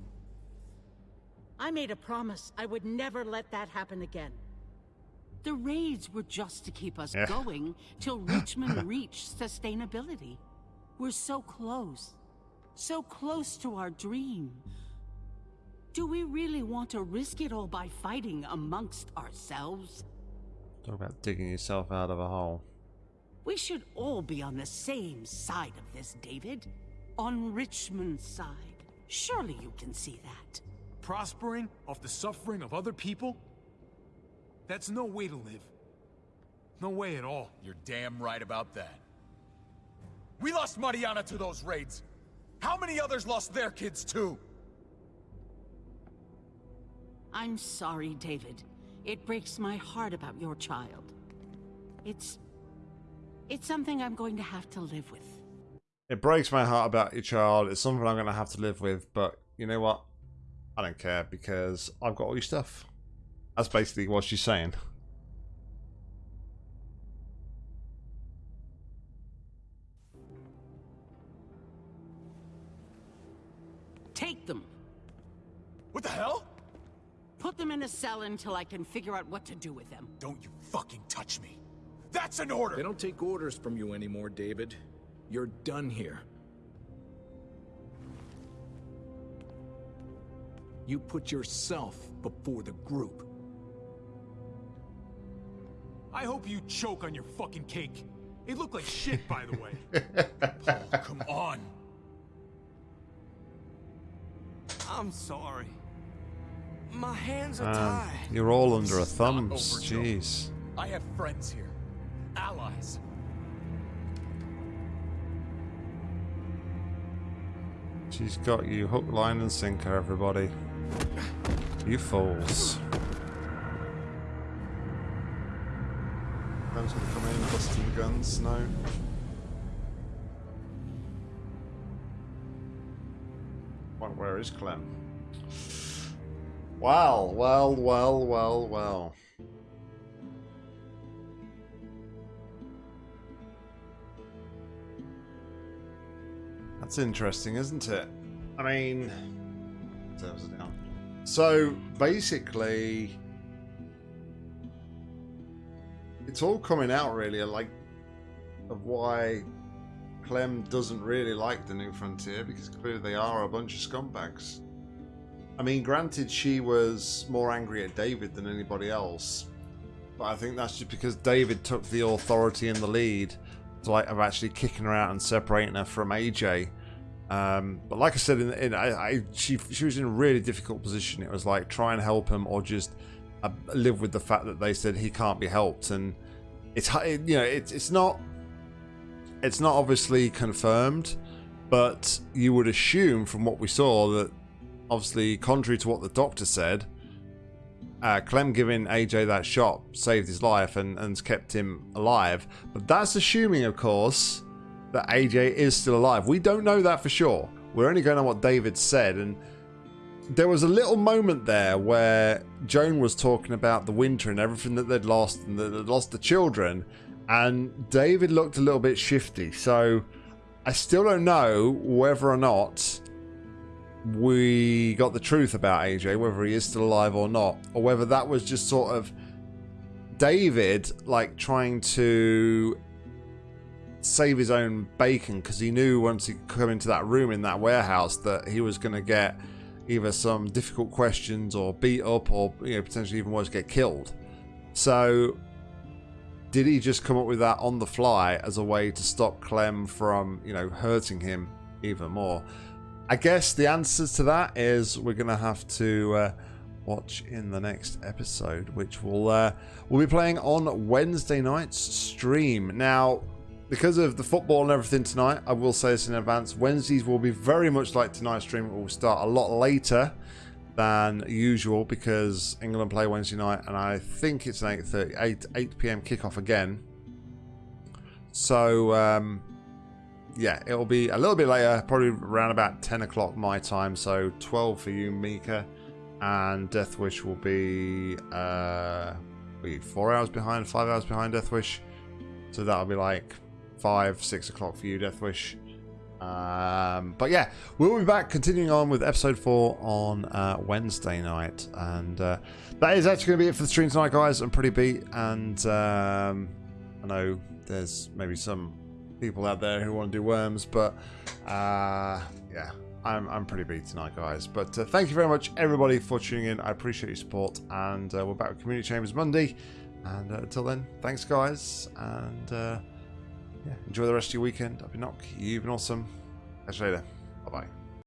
I made a promise I would never let that happen again. The raids were just to keep us Yeah. going till Richmond reached sustainability. We're so close. So close to our dream. Do we really want to risk it all by fighting amongst ourselves? Talk about digging yourself out of a hole. We should all be on the same side of this, David. On Richmond's side. Surely you can see that. Prospering off the suffering of other people? That's no way to live. No way at all. You're damn right about that. We lost Mariana to those raids. How many others lost their kids too? I'm sorry, David. It breaks my heart about your child. It's... It's something I'm going to have to live with. It breaks my heart about your child. It's something I'm going to have to live with, but you know what? I don't care because I've got all your stuff. That's basically what she's saying. What the hell? Put them in a cell until I can figure out what to do with them. Don't you fucking touch me. That's an order! They don't take orders from you anymore, David. You're done here. You put yourself before the group. I hope you choke on your fucking cake. It looked like shit, by the way. Paul, come on. I'm sorry. My hands are Um, tied. you're all under a thumb. is not thumbs. over, Joe. Jeez. I have friends here. Allies. She's got you hook, line, and sinker, everybody. You fools. Them's gonna come in, busting guns. No. Well, where is Clem? Well, well, well, well, well. That's interesting, isn't it? I mean, servers are down. So basically, it's all coming out really, like of why Clem doesn't really like the New Frontier because clearly they are a bunch of scumbags. I mean, granted, she was more angry at David than anybody else, but I think that's just because David took the authority and the lead to like of actually kicking her out and separating her from AJ. Um, but like I said, in, in I, I, she she was in a really difficult position. It was like try and help him or just uh, live with the fact that they said he can't be helped, and it's you know it's it's not it's not obviously confirmed, but you would assume from what we saw that obviously contrary to what the doctor said, uh, Clem giving AJ that shot saved his life and, and kept him alive. But that's assuming, of course, that AJ is still alive. We don't know that for sure. We're only going on what David said. And there was a little moment there where Joan was talking about the winter and everything that they'd lost and that they'd lost the children. And David looked a little bit shifty. So I still don't know whether or not we got the truth about AJ, whether he is still alive or not, or whether that was just sort of David like trying to save his own bacon because he knew once he come into that room in that warehouse that he was going to get either some difficult questions or beat up or you know potentially even worse get killed. So did he just come up with that on the fly as a way to stop Clem from you know hurting him even more? I guess the answers to that is we're going to have to uh, watch in the next episode, which we'll uh, we'll be playing on Wednesday night's stream. Now, because of the football and everything tonight, I will say this in advance. Wednesdays will be very much like tonight's stream. It will start a lot later than usual because England play Wednesday night, and I think it's an 8:30, 8 8 p.m. kickoff again. So. Um, yeah, it'll be a little bit later, probably around about 10 o'clock my time, so 12 for you, Mika, and Death Wish will be uh, be four hours behind, five hours behind Death Wish, so that'll be like five, six o'clock for you, Death Wish. Um, but yeah, we'll be back continuing on with episode four on uh, Wednesday night, and uh, that is actually going to be it for the stream tonight, guys. I'm pretty beat, and um, I know there's maybe some people out there who want to do worms, but uh, yeah, I'm, I'm pretty beat tonight, guys. But uh, thank you very much, everybody, for tuning in. I appreciate your support, and uh, we're back with Community Chambers Monday. And uh, until then, thanks, guys, and uh, yeah, enjoy the rest of your weekend. I've been Knock. You've been awesome. Catch you later. Bye bye.